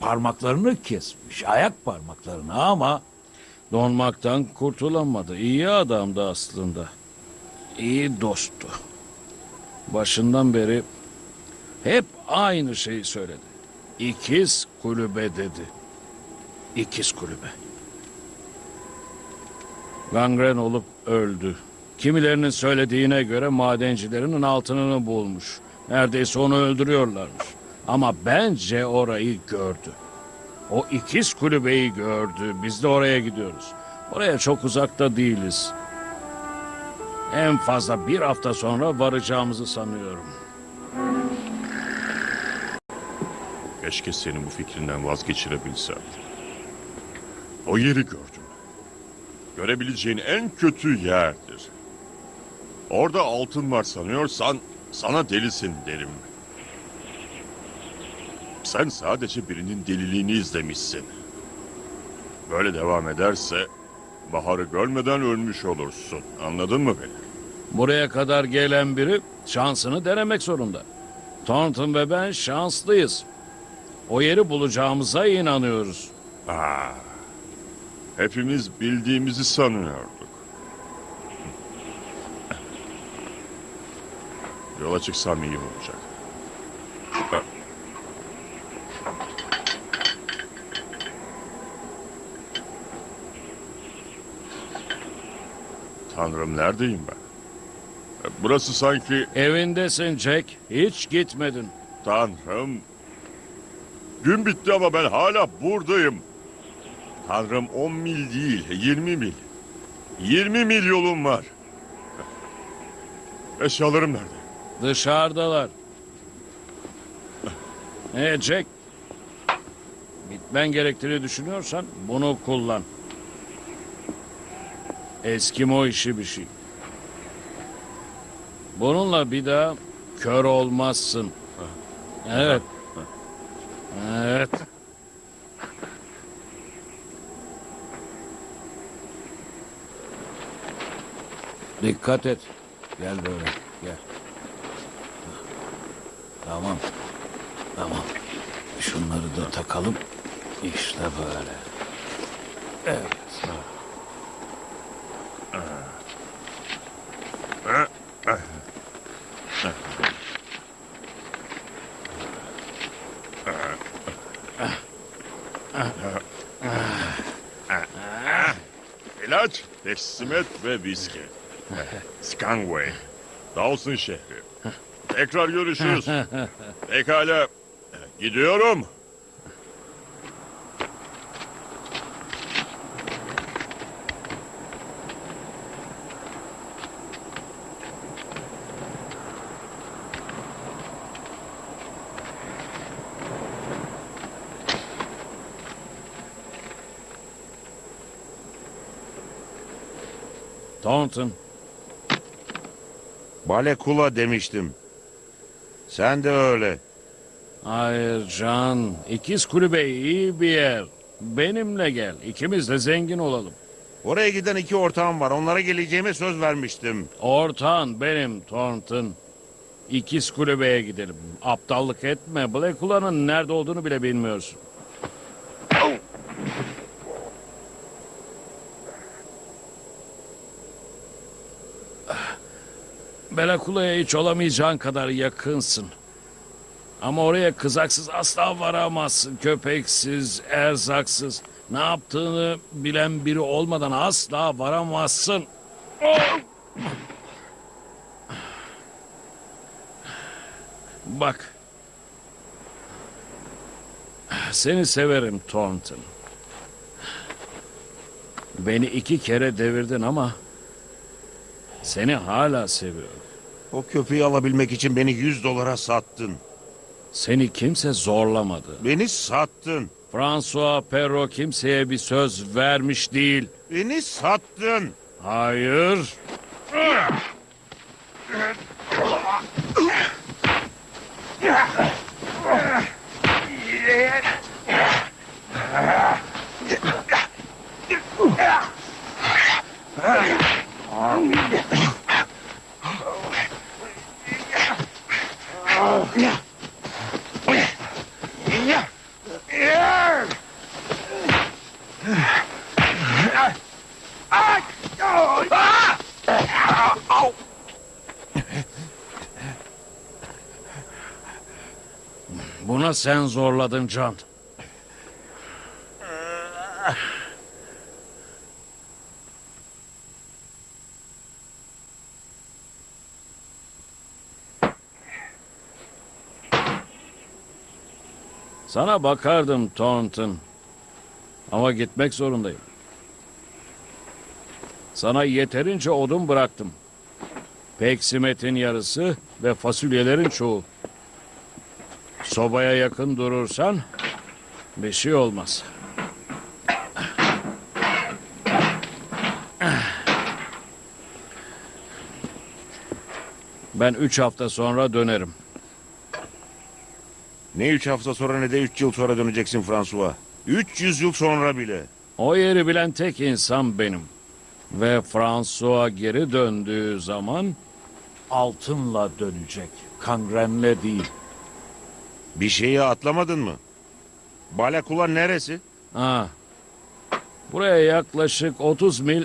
parmaklarını kesmiş. Ayak parmaklarını ama Donmaktan kurtulamadı. İyi adamdı aslında. İyi dosttu. Başından beri hep aynı şeyi söyledi. İkiz kulübe dedi. İkiz kulübe. Gangren olup öldü. Kimilerinin söylediğine göre madencilerin altınını bulmuş. Neredeyse onu öldürüyorlarmış. Ama bence orayı gördü. O ikiz kulübeyi gördü. Biz de oraya gidiyoruz. Oraya çok uzakta değiliz. En fazla bir hafta sonra varacağımızı sanıyorum. Keşke seni bu fikrinden vazgeçirebilsem. O yeri gördüm. Görebileceğin en kötü yerdir. Orada altın var sanıyorsan sana delisin derim. Sen sadece birinin deliliğini izlemişsin. Böyle devam ederse baharı görmeden ölmüş olursun. Anladın mı beni? Buraya kadar gelen biri şansını denemek zorunda. Thornton ve ben şanslıyız. O yeri bulacağımıza inanıyoruz. Aa, hepimiz bildiğimizi sanıyorduk. Yola çıksam iyi olacak. Tanrım neredeyim ben? Burası sanki Evindesin Jack. Hiç gitmedin. Tanrım. Gün bitti ama ben hala buradayım. Tanrım 10 mil değil, 20 mil. 20 mil yolum var. Eşyalarım nerede? Dışarıdalar. Ee Jack. Gitmen gerektiğini düşünüyorsan bunu kullan. Eskimo işi bir şey. Bununla bir daha kör olmazsın. Evet. Evet. Dikkat et. Gel böyle. Gel. Tamam. Tamam. Şunları da takalım. İşte böyle. Evet. İlaç, peksimet ve viski. Skangway. Dawson şehri. Tekrar görüşürüz. (laughs) Pekala. Gidiyorum. Thornton. Balekula demiştim. Sen de öyle. Hayır Can. İkiz kulübe iyi bir yer. Benimle gel. İkimiz de zengin olalım. Oraya giden iki ortağım var. Onlara geleceğime söz vermiştim. Ortağın benim Thornton. İkiz kulübeye gidelim. Aptallık etme. Blackula'nın nerede olduğunu bile bilmiyorsun. Belakula'ya hiç olamayacağın kadar yakınsın. Ama oraya kızaksız asla varamazsın. Köpeksiz, erzaksız. Ne yaptığını bilen biri olmadan asla varamazsın. Bak. Seni severim Thornton. Beni iki kere devirdin ama seni hala seviyorum. O köpeği alabilmek için beni 100 dolara sattın. Seni kimse zorlamadı. Beni sattın. François Perrault kimseye bir söz vermiş değil. Beni sattın. Hayır. sen zorladın Can. Sana bakardım Thornton. Ama gitmek zorundayım. Sana yeterince odun bıraktım. Peksimetin yarısı ve fasulyelerin çoğu. Sobaya yakın durursan bir şey olmaz. Ben üç hafta sonra dönerim. Ne üç hafta sonra ne de üç yıl sonra döneceksin François. 300 yıl sonra bile. O yeri bilen tek insan benim. Ve François geri döndüğü zaman Altınla dönecek. Kangrenle değil. Bir şeyi atlamadın mı? Balekula neresi? Ha. Buraya yaklaşık 30 mil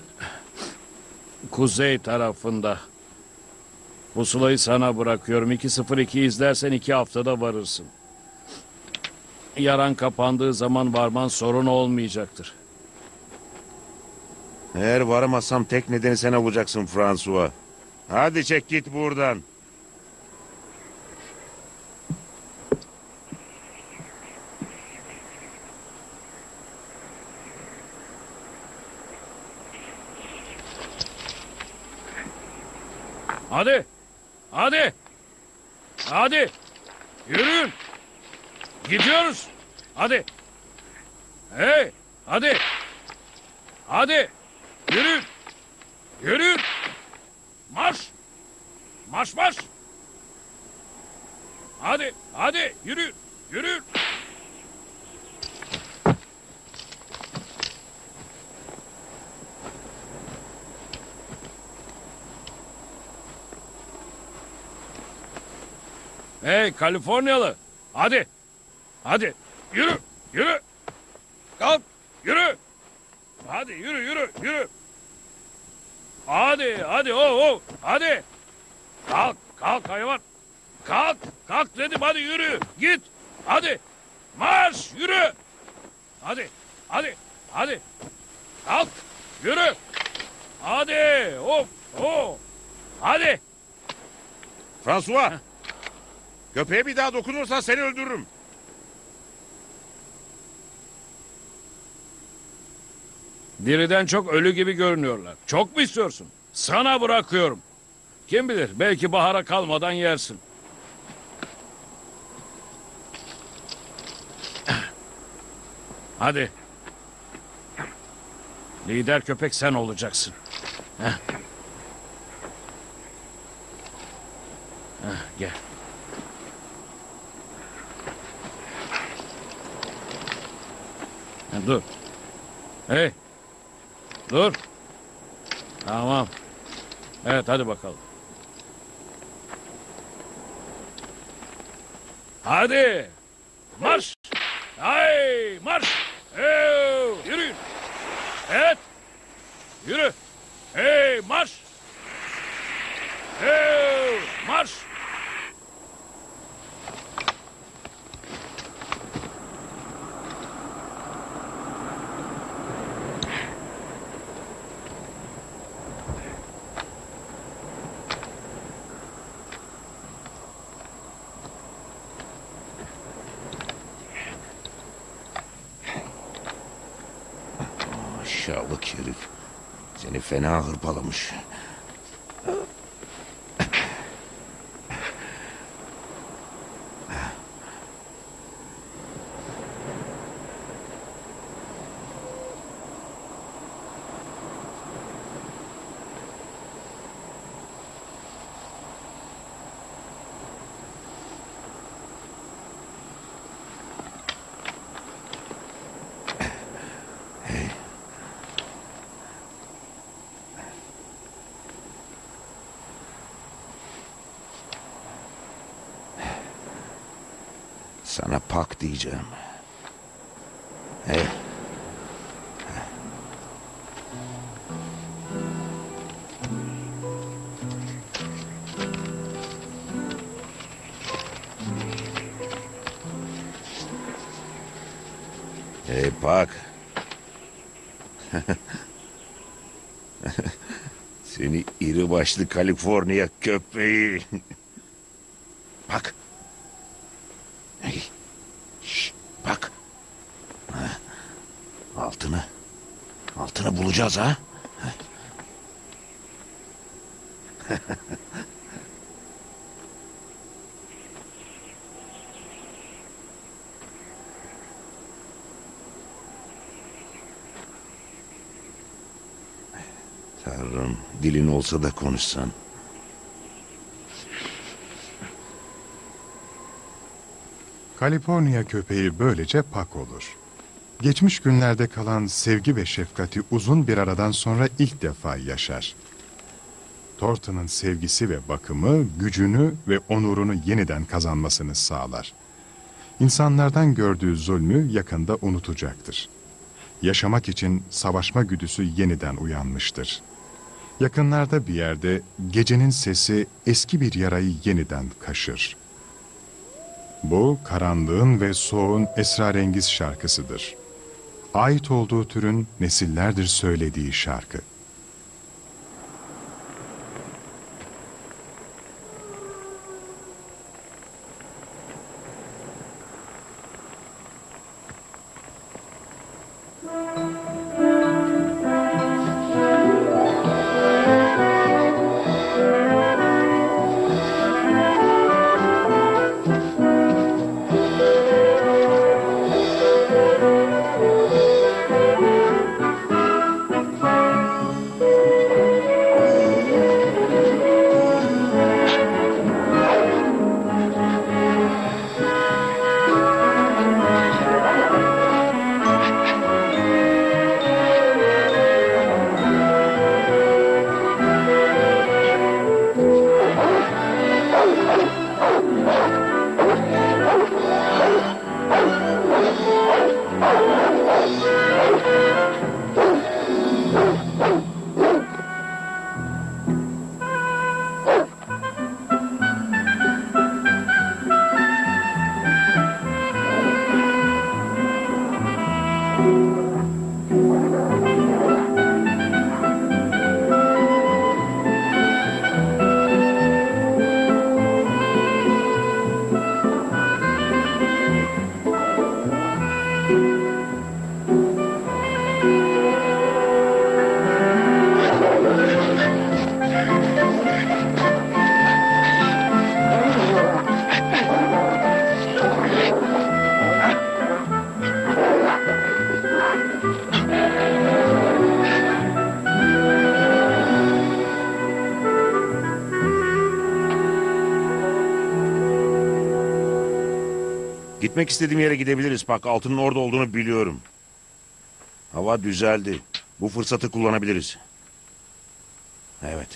kuzey tarafında. Pusulayı sana bırakıyorum. 202 izlersen iki haftada varırsın. Yaran kapandığı zaman varman sorun olmayacaktır. Eğer varamazsam tek nedeni sen olacaksın François. Hadi çek git buradan. Hadi. Hadi. Hadi. Yürüyün. Gidiyoruz. Hadi. Hey. Hadi. Hadi. Yürüyün. Yürüyün. Marş. Marş marş. Hadi. Hadi. Yürüyün. Yürüyün. Hey Kaliforniyalı. Hadi. Hadi. Yürü. Yürü. Kalk. Yürü. Hadi yürü yürü yürü. Hadi hadi o o. Hadi. Kalk kalk hayvan. Kalk kalk dedim hadi yürü. Git. Hadi. Marş yürü. Hadi. Hadi. Hadi. Kalk. Yürü. Hadi. Hop. Hop. Hadi. François. Köpeğe bir daha dokunursan seni öldürürüm. Diriden çok ölü gibi görünüyorlar. Çok mu istiyorsun? Sana bırakıyorum. Kim bilir belki bahara kalmadan yersin. Hadi. Lider köpek sen olacaksın. Heh. Heh, gel. Ha, dur. Hey. Dur. Tamam. Evet hadi bakalım. Hadi. Marş. Hay marş. Hey, yürüyün. Evet. Yürü. Hey marş. Hey marş. Aşağılık herif. Seni fena hırpalamış. Sana diyeceğim. Hey. Hey Pak. (laughs) Seni iri başlı Kaliforniya köpeği. (laughs) Bak. Hey. Şş, babasını bulacağız ha? (laughs) Tanrım dilin olsa da konuşsan. Kaliforniya köpeği böylece pak olur. Geçmiş günlerde kalan sevgi ve şefkati uzun bir aradan sonra ilk defa yaşar. Thornton'ın sevgisi ve bakımı gücünü ve onurunu yeniden kazanmasını sağlar. İnsanlardan gördüğü zulmü yakında unutacaktır. Yaşamak için savaşma güdüsü yeniden uyanmıştır. Yakınlarda bir yerde gecenin sesi eski bir yarayı yeniden kaşır. Bu karanlığın ve soğuğun esrarengiz şarkısıdır. Ait olduğu türün nesillerdir söylediği şarkı. Gitmek istediğim yere gidebiliriz. Bak altının orada olduğunu biliyorum. Hava düzeldi. Bu fırsatı kullanabiliriz. Evet.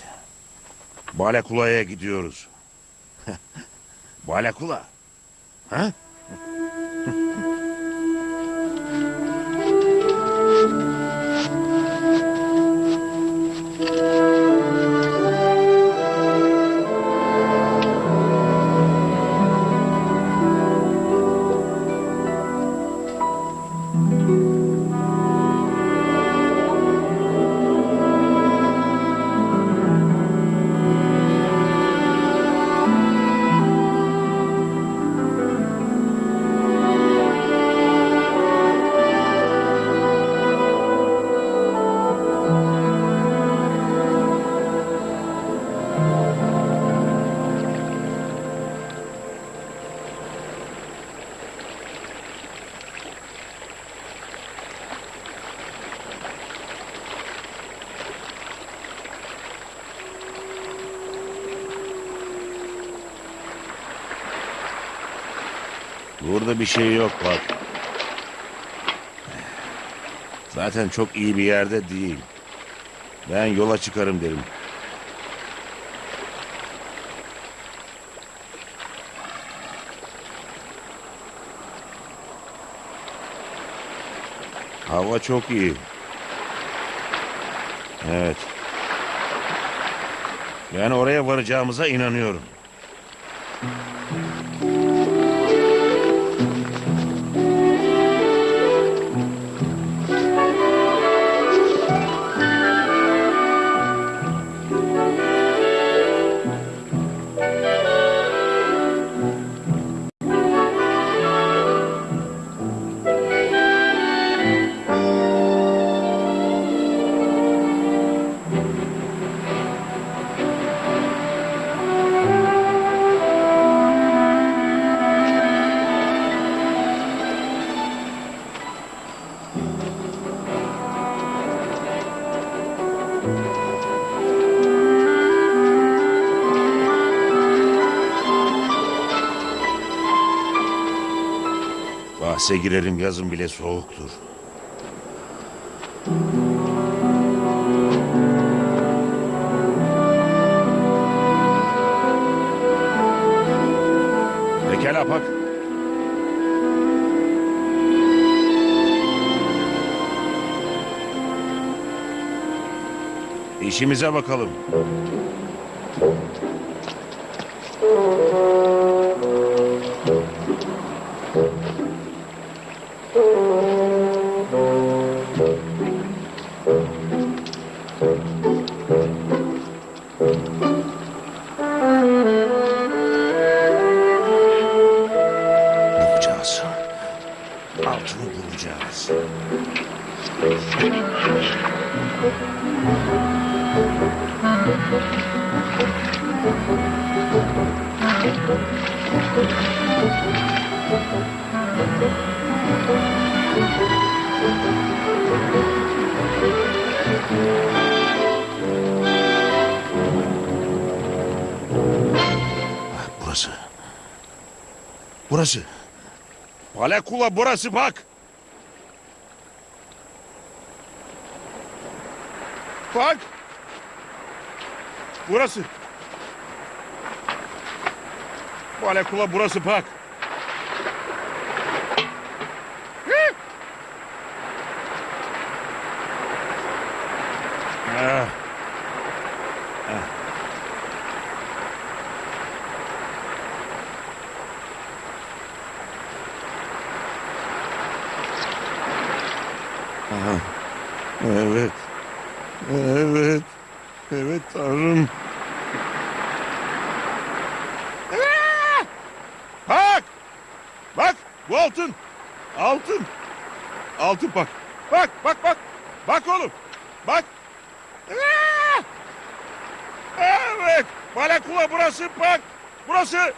Balakula'ya gidiyoruz. (laughs) Balakula. Ha? Burada bir şey yok bak. Zaten çok iyi bir yerde değil. Ben yola çıkarım derim. Hava çok iyi. Evet. Ben oraya varacağımıza inanıyorum. Bahse girerim yazın bile soğuktur. Pekala bak. İşimize bakalım. Palekula burası bak. Bak. Burası. Palekula burası bak. Hı. Ah. Ah. Aha. Evet. Evet. Evet tanrım. Aa! Bak! Bak! Bu altın! Altın! Altın bak! Bak bak bak! Bak oğlum! Bak! Aa! Evet! Balakula burası bak! Burası!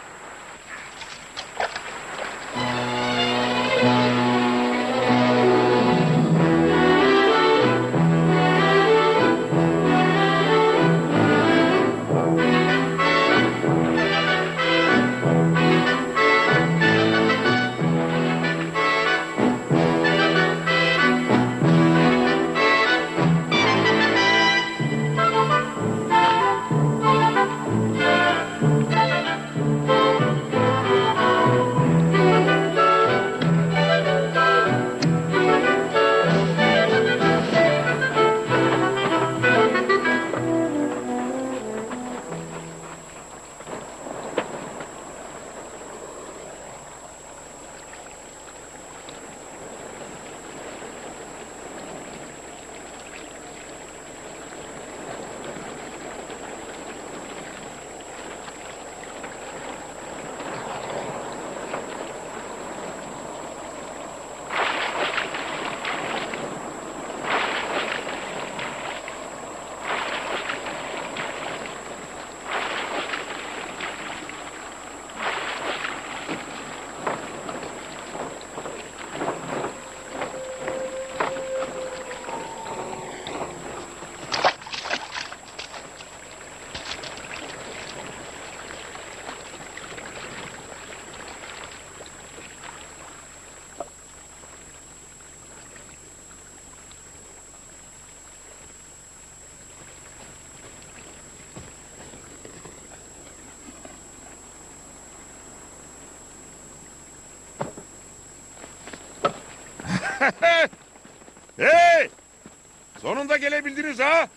Sonunda gelebildiniz ha?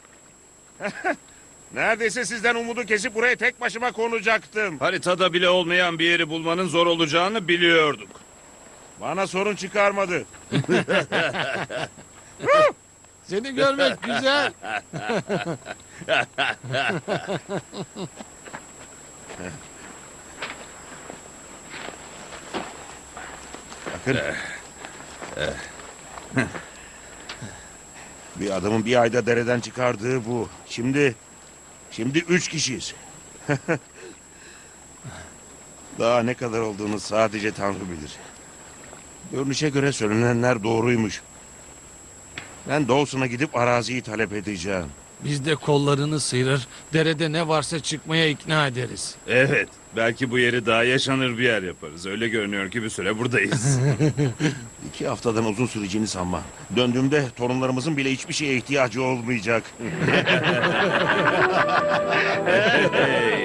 (laughs) Neredeyse sizden umudu kesip buraya tek başıma konacaktım. Haritada bile olmayan bir yeri bulmanın zor olacağını biliyorduk. Bana sorun çıkarmadı. (laughs) Seni görmek güzel. Bakın. (laughs) bir adamın bir ayda dereden çıkardığı bu. Şimdi, şimdi üç kişiyiz. (laughs) Daha ne kadar olduğunu sadece Tanrı bilir. Görünüşe göre söylenenler doğruymuş. Ben Dawson'a gidip araziyi talep edeceğim. Biz de kollarını sıyırır, derede ne varsa çıkmaya ikna ederiz. Evet. Belki bu yeri daha yaşanır bir yer yaparız. Öyle görünüyor ki bir süre buradayız. (laughs) İki haftadan uzun süreceğini sanma. Döndüğümde torunlarımızın bile hiçbir şeye ihtiyacı olmayacak. (laughs) Hey.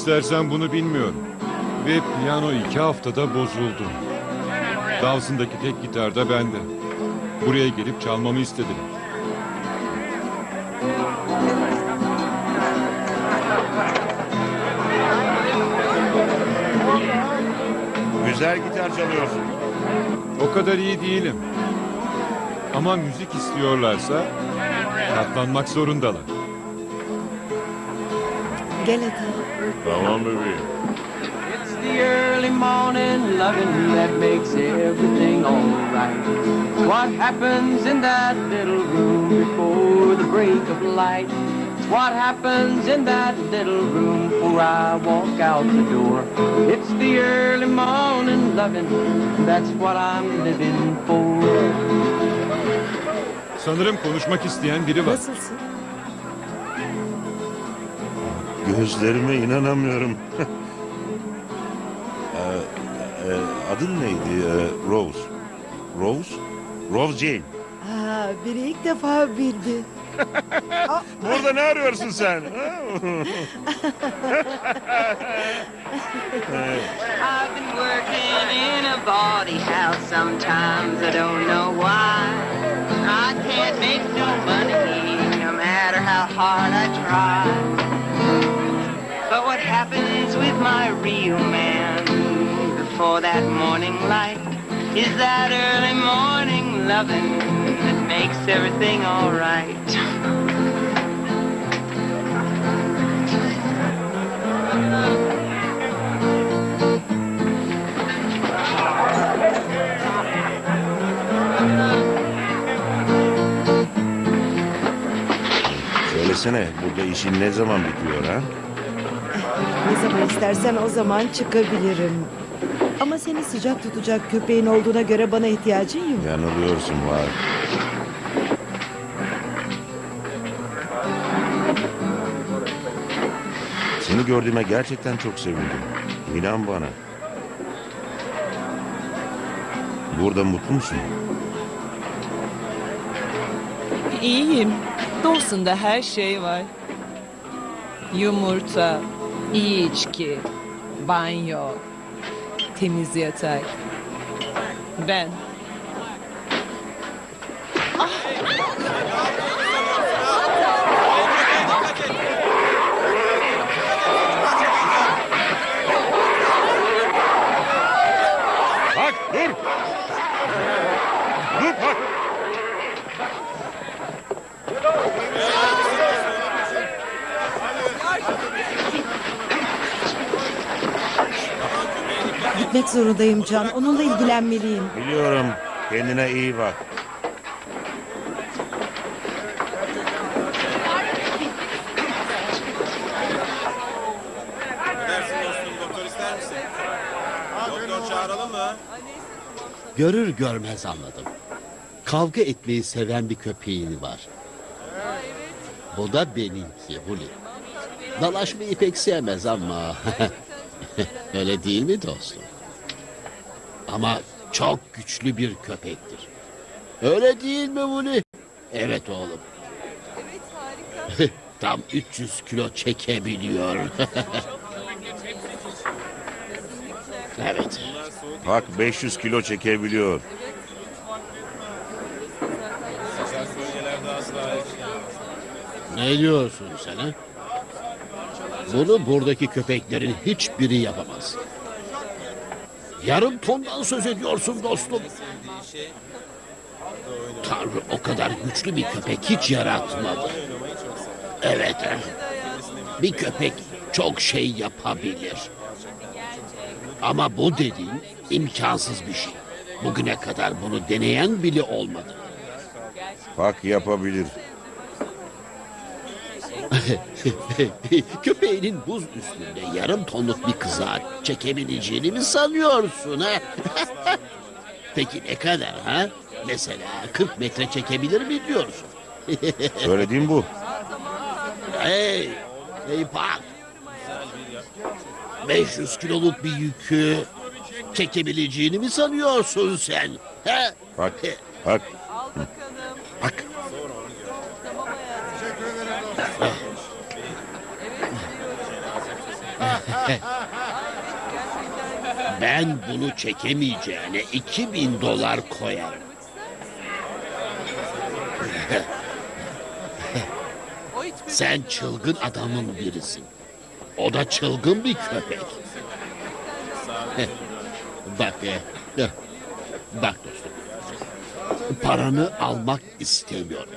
İstersen bunu bilmiyorum. Ve piyano iki haftada bozuldu. Dawson'daki tek gitar da bende. Buraya gelip çalmamı istediler. Güzel gitar çalıyorsun. O kadar iyi değilim. Ama müzik istiyorlarsa katlanmak zorundalar. Gel hadi. Tamam bebeğim. It's the early morning loving that makes everything alright. What happens in that little room before the break of light? It's what happens in that little room before I walk out the door. It's the early morning loving, that's what I'm living for. Sanırım konuşmak isteyen biri var. Nasılsın? Gözlerime inanamıyorum. (laughs) Ee, e, adın neydi? Ee, Rose. Rose? Rose Jane. Aa, biri ilk defa bildi. (laughs) Burada ne arıyorsun sen? (laughs) I've been working in a body house sometimes I don't know why. I can't make no money no matter how hard I try. But what happens with my real man before that morning light is that early morning loving that makes everything alright. Söylesene burada işin ne zaman bitiyor ha? Ne zaman istersen o zaman çıkabilirim. Ama seni sıcak tutacak köpeğin olduğuna göre bana ihtiyacın yok. Yanılıyorsun var. Seni gördüğüme gerçekten çok sevindim. İnan bana. Burada mutlu musun? İyiyim. Dawson'da her şey var. Yumurta, iyi içki, banyo, temiz yatak. Ben. Gitmek zorundayım Can. Onunla ilgilenmeliyim. Biliyorum. Kendine iyi bak. Dersin dostum doktor ister misin? Doktor çağıralım mı? Görür görmez anladım. Kavga etmeyi seven bir köpeğin var. Bu da benimki Huli. Dalaşmayı pek sevmez ama... (laughs) Öyle değil mi dostum? Ama çok güçlü bir köpektir. Öyle değil mi Huli? Evet oğlum. (laughs) Tam 300 (laughs) kilo çekebiliyor. evet. Bak 500 kilo çekebiliyor. Ne diyorsun sen ha? Bunu buradaki köpeklerin hiçbiri yapamaz. Yarım tondan söz ediyorsun dostum. Tanrı o kadar güçlü bir köpek hiç yaratmadı. Evet. ha. Bir köpek çok şey yapabilir. Ama bu dediğin imkansız bir şey. Bugüne kadar bunu deneyen bile olmadı. Bak yapabilir. (laughs) Köpeğinin buz üstünde yarım tonluk bir kıza çekebileceğini mi sanıyorsun ha? (laughs) Peki ne kadar ha? Mesela 40 metre çekebilir mi diyorsun? (laughs) Söylediğim bu. Hey, hey bak. 500 kiloluk bir yükü çekebileceğini mi sanıyorsun sen? He? Bak, bak. Bak. (laughs) Ben bunu çekemeyeceğine 2000 dolar koyarım. (laughs) Sen çılgın adamın birisin. O da çılgın bir köpek. (laughs) Bak, e, bak dostum. Paranı almak istemiyorum.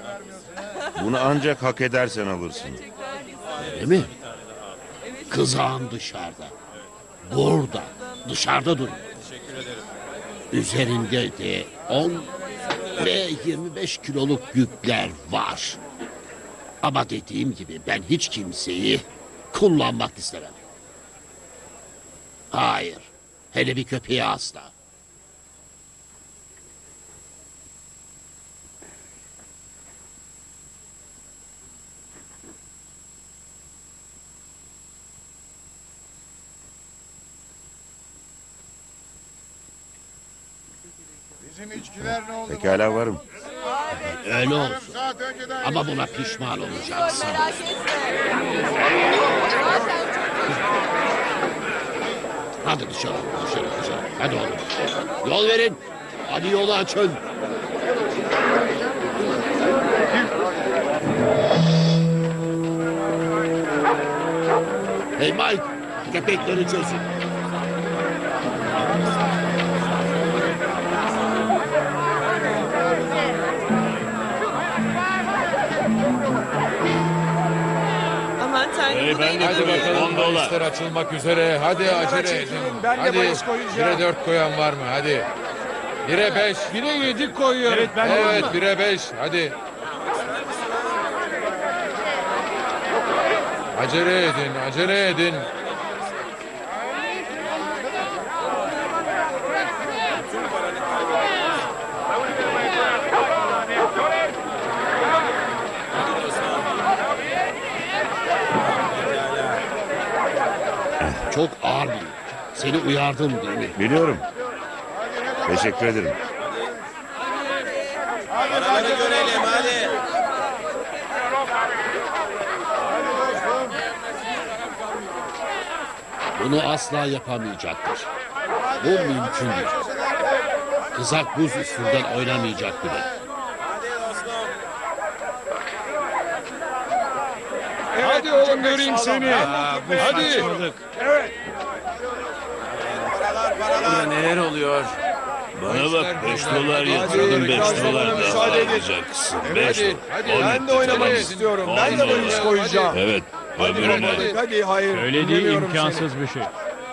Bunu ancak hak edersen alırsın. Öyle mi? Kızağın dışarıda. Burada. Dışarıda duruyor. Üzerinde de 10 ve 25 kiloluk yükler var. Ama dediğim gibi ben hiç kimseyi kullanmak istemem. Hayır. Hele bir köpeği asla. Bizim içkiler ne oldu? Pekala varım. Öyle olsun. Ama buna pişman olacaksın. Hadi dışarı, dışarı, dışarı. Hadi oğlum. Yol verin. Hadi yolu açın. Hey Mike, köpekleri çözün. Tanrım. bu da Hadi bakalım bahisler açılmak üzere. Hadi acele edin. Ben de Hadi bahis koyacağım. bire dört koyan var mı? Hadi. Bire beş. Bire yedi koyuyorum. Evet ben Evet bire beş. Hadi. Acele edin, acele edin. çok ağır bir yük. Seni uyardım değil mi? Biliyorum. Teşekkür ederim. Paraları görelim hadi. Bunu asla yapamayacaktır. Bu mümkün değil. Kızak buz üstünden oynamayacak bile. Hadi oğlum göreyim seni. Hadi. Burada neler oluyor? Bana bak 5 dolar yatırdım 5 dolar daha alacaksın. 5 Hadi, hadi. Ben de oynamak istiyorum. Ben de bahis koyacağım. Evet. Öbürüne. Hadi hayır. Öyle değil imkansız bir şey.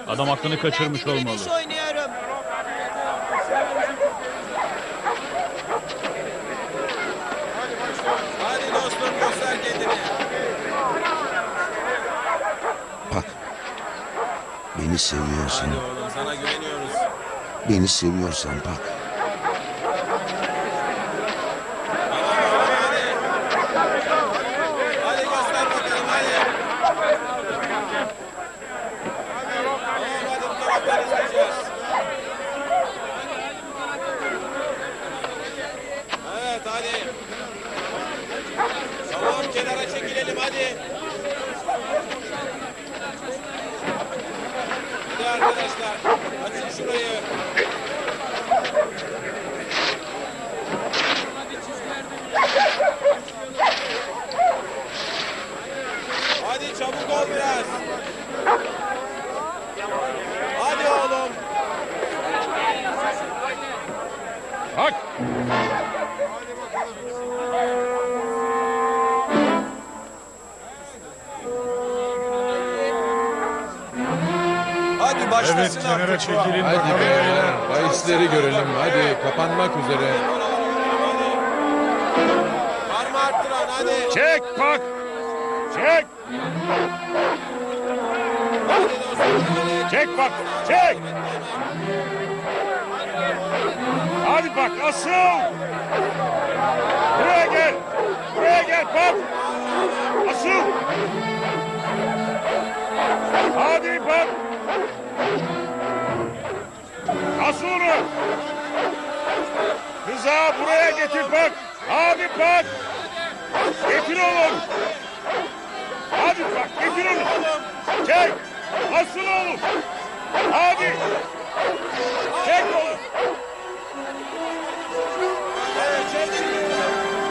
Adam aklını kaçırmış olmalı. oynuyorum. Hadi dostum göster kendini. Bak. Beni seviyorsun. Beni seviyorsan bak. Artık. çekilin Hadi beyler. Bahisleri görelim. Hadi kapanmak üzere. Var mı arttıran hadi. Çek bak. Çek. Çek bak. Çek. Hadi bak asıl. Buraya gel. Buraya gel bak. Asıl. Hadi bak. Onu. Kıza buraya getir bak. Hadi bak. Getir oğlum. Hadi bak getir onu. Çek. Asıl oğlum. Hadi. Çek oğlum.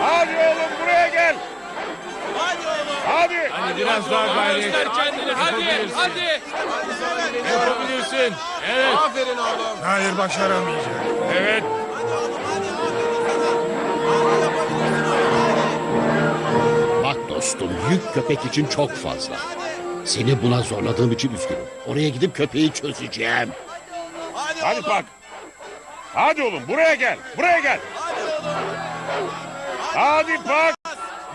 Hadi oğlum buraya gel. Hadi. Hadi. Hadi biraz daha gayret. Göster kendini. Hadi. Hadi. Yapabilirsin. Evet. Aferin oğlum. Hayır başaramayacak. Evet. Bak dostum yük köpek için çok fazla. Seni buna zorladığım için üzgünüm. Oraya gidip köpeği çözeceğim. Hadi, Hadi bak. Hadi oğlum buraya gel. Buraya gel. Hadi oğlum. Hadi bak.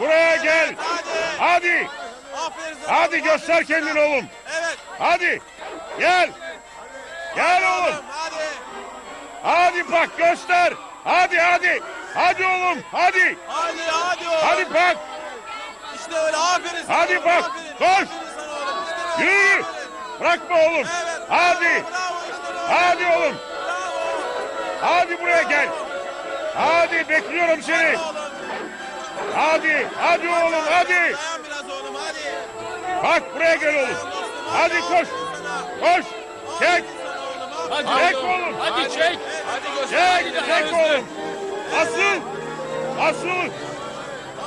Buraya gel. Hadi. Aferin sana. Hadi göster kendini oğlum. Evet. Hadi. Gel. Gel oğlum. Hadi. Hadi bak göster. Hadi hadi. Hadi oğlum. Hadi. Hadi hadi oğlum. Hadi bak. İşte öyle aferin sana. Hadi oğlum, bak, aferin. koş. İşte böyle, Yürü. aferin. Bırakma oğlum. Evet. Hadi. Bravo. Hadi oğlum. Bravo. Hadi buraya gel. Hadi bekliyorum seni. Oğlum. Hadi. Hadi oğlum hadi. Biraz oğlum hadi. Bak buraya gel oğlum. Hadi koş. Koş. Çek. Hadi. Çek oğlum. Hadi çek. Hadi. Çek. Çek oğlum. Asıl. Asıl.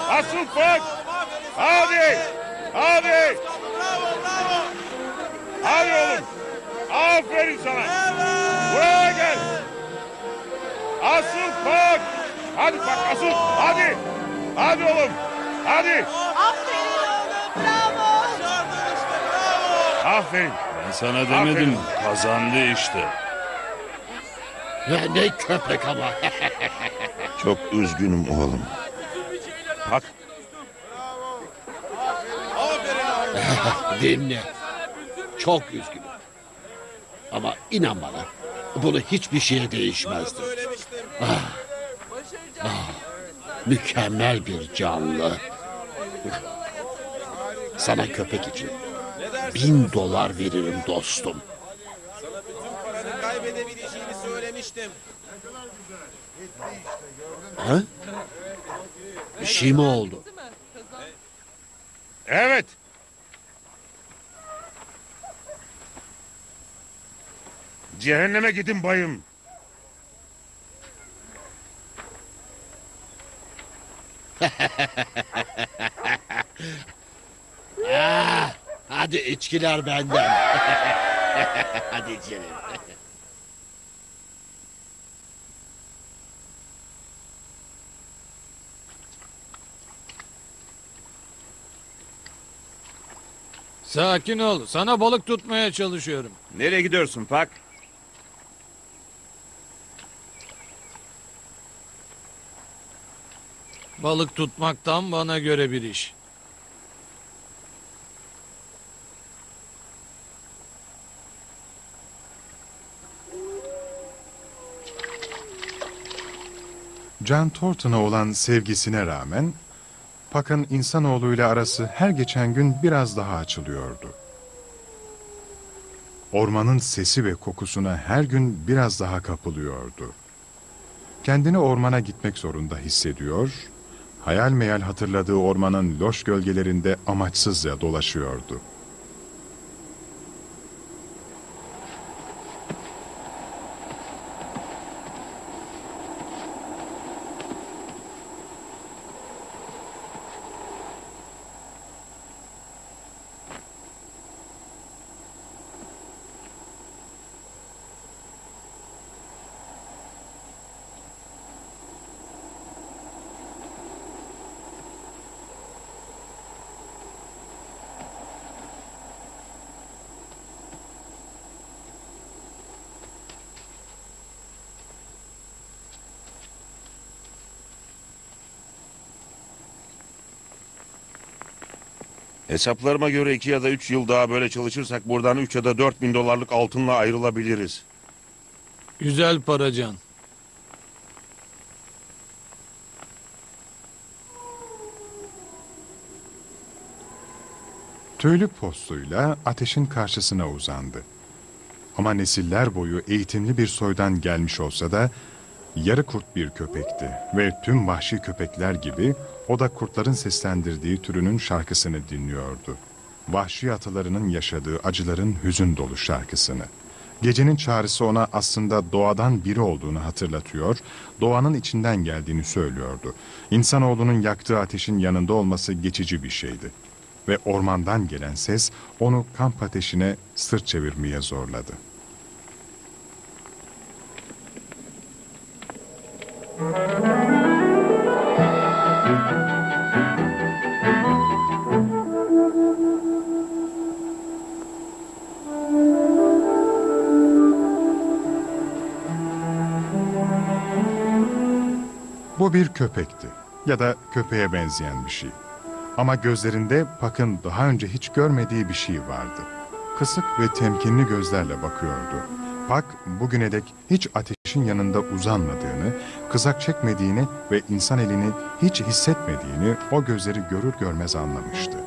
Asıl bak. Hadi. Hadi. Bravo bravo. Hadi oğlum. Aferin sana. Buraya gel. Asıl bak. Hadi bak asıl. Hadi. Hadi oğlum. Hadi. Aferin oğlum. Bravo. Başardın işte bravo. Aferin. Ben sana demedim. Kazandı işte. Ya ne köpek ama. (laughs) Çok üzgünüm oğlum. Bak. Aferin oğlum. Dinle. Çok üzgünüm. Ama inan bana. Bunu hiçbir şeye değişmezdi. Söylemiştim. Mükemmel bir canlı. Sana köpek için bin dolar veririm dostum. Sana bütün paranı kaybedebileceğini söylemiştim. Ha? Bir şey mi oldu? Evet. Cehenneme gidin bayım. Ah, hadi içkiler benden. (laughs) hadi içelim. Sakin ol. Sana balık tutmaya çalışıyorum. Nereye gidiyorsun Pak? Balık tutmaktan bana göre bir iş. John Thornton'a olan sevgisine rağmen Puck'ın insanoğluyla arası her geçen gün biraz daha açılıyordu. Ormanın sesi ve kokusuna her gün biraz daha kapılıyordu. Kendini ormana gitmek zorunda hissediyor, hayal meyal hatırladığı ormanın loş gölgelerinde amaçsızca dolaşıyordu. Hesaplarıma göre iki ya da üç yıl daha böyle çalışırsak buradan üç ya da dört bin dolarlık altınla ayrılabiliriz. Güzel para Can. Tüylü postuyla ateşin karşısına uzandı. Ama nesiller boyu eğitimli bir soydan gelmiş olsa da yarı kurt bir köpekti ve tüm vahşi köpekler gibi o da kurtların seslendirdiği türünün şarkısını dinliyordu. Vahşi atalarının yaşadığı acıların hüzün dolu şarkısını. Gecenin çağrısı ona aslında doğadan biri olduğunu hatırlatıyor, doğanın içinden geldiğini söylüyordu. İnsanoğlunun yaktığı ateşin yanında olması geçici bir şeydi. Ve ormandan gelen ses onu kamp ateşine sırt çevirmeye zorladı. Bu bir köpekti ya da köpeğe benzeyen bir şey. Ama gözlerinde Puck'ın daha önce hiç görmediği bir şey vardı. Kısık ve temkinli gözlerle bakıyordu. Puck bugüne dek hiç ateşin yanında uzanmadığını, kızak çekmediğini ve insan elini hiç hissetmediğini o gözleri görür görmez anlamıştı.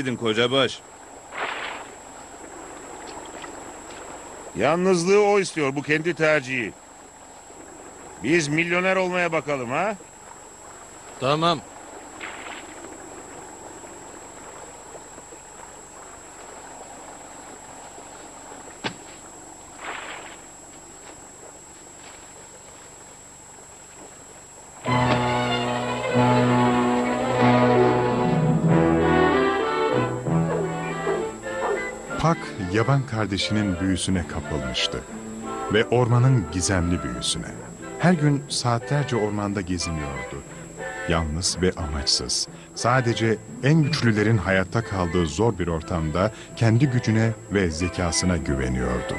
Nerelerdeydin kocabaş? Yalnızlığı o istiyor, bu kendi tercihi. Biz milyoner olmaya bakalım ha? Tamam. Yaban kardeşinin büyüsüne kapılmıştı. ve ormanın gizemli büyüsüne. Her gün saatlerce ormanda geziniyordu. Yalnız ve amaçsız. Sadece en güçlülerin hayatta kaldığı zor bir ortamda kendi gücüne ve zekasına güveniyordu.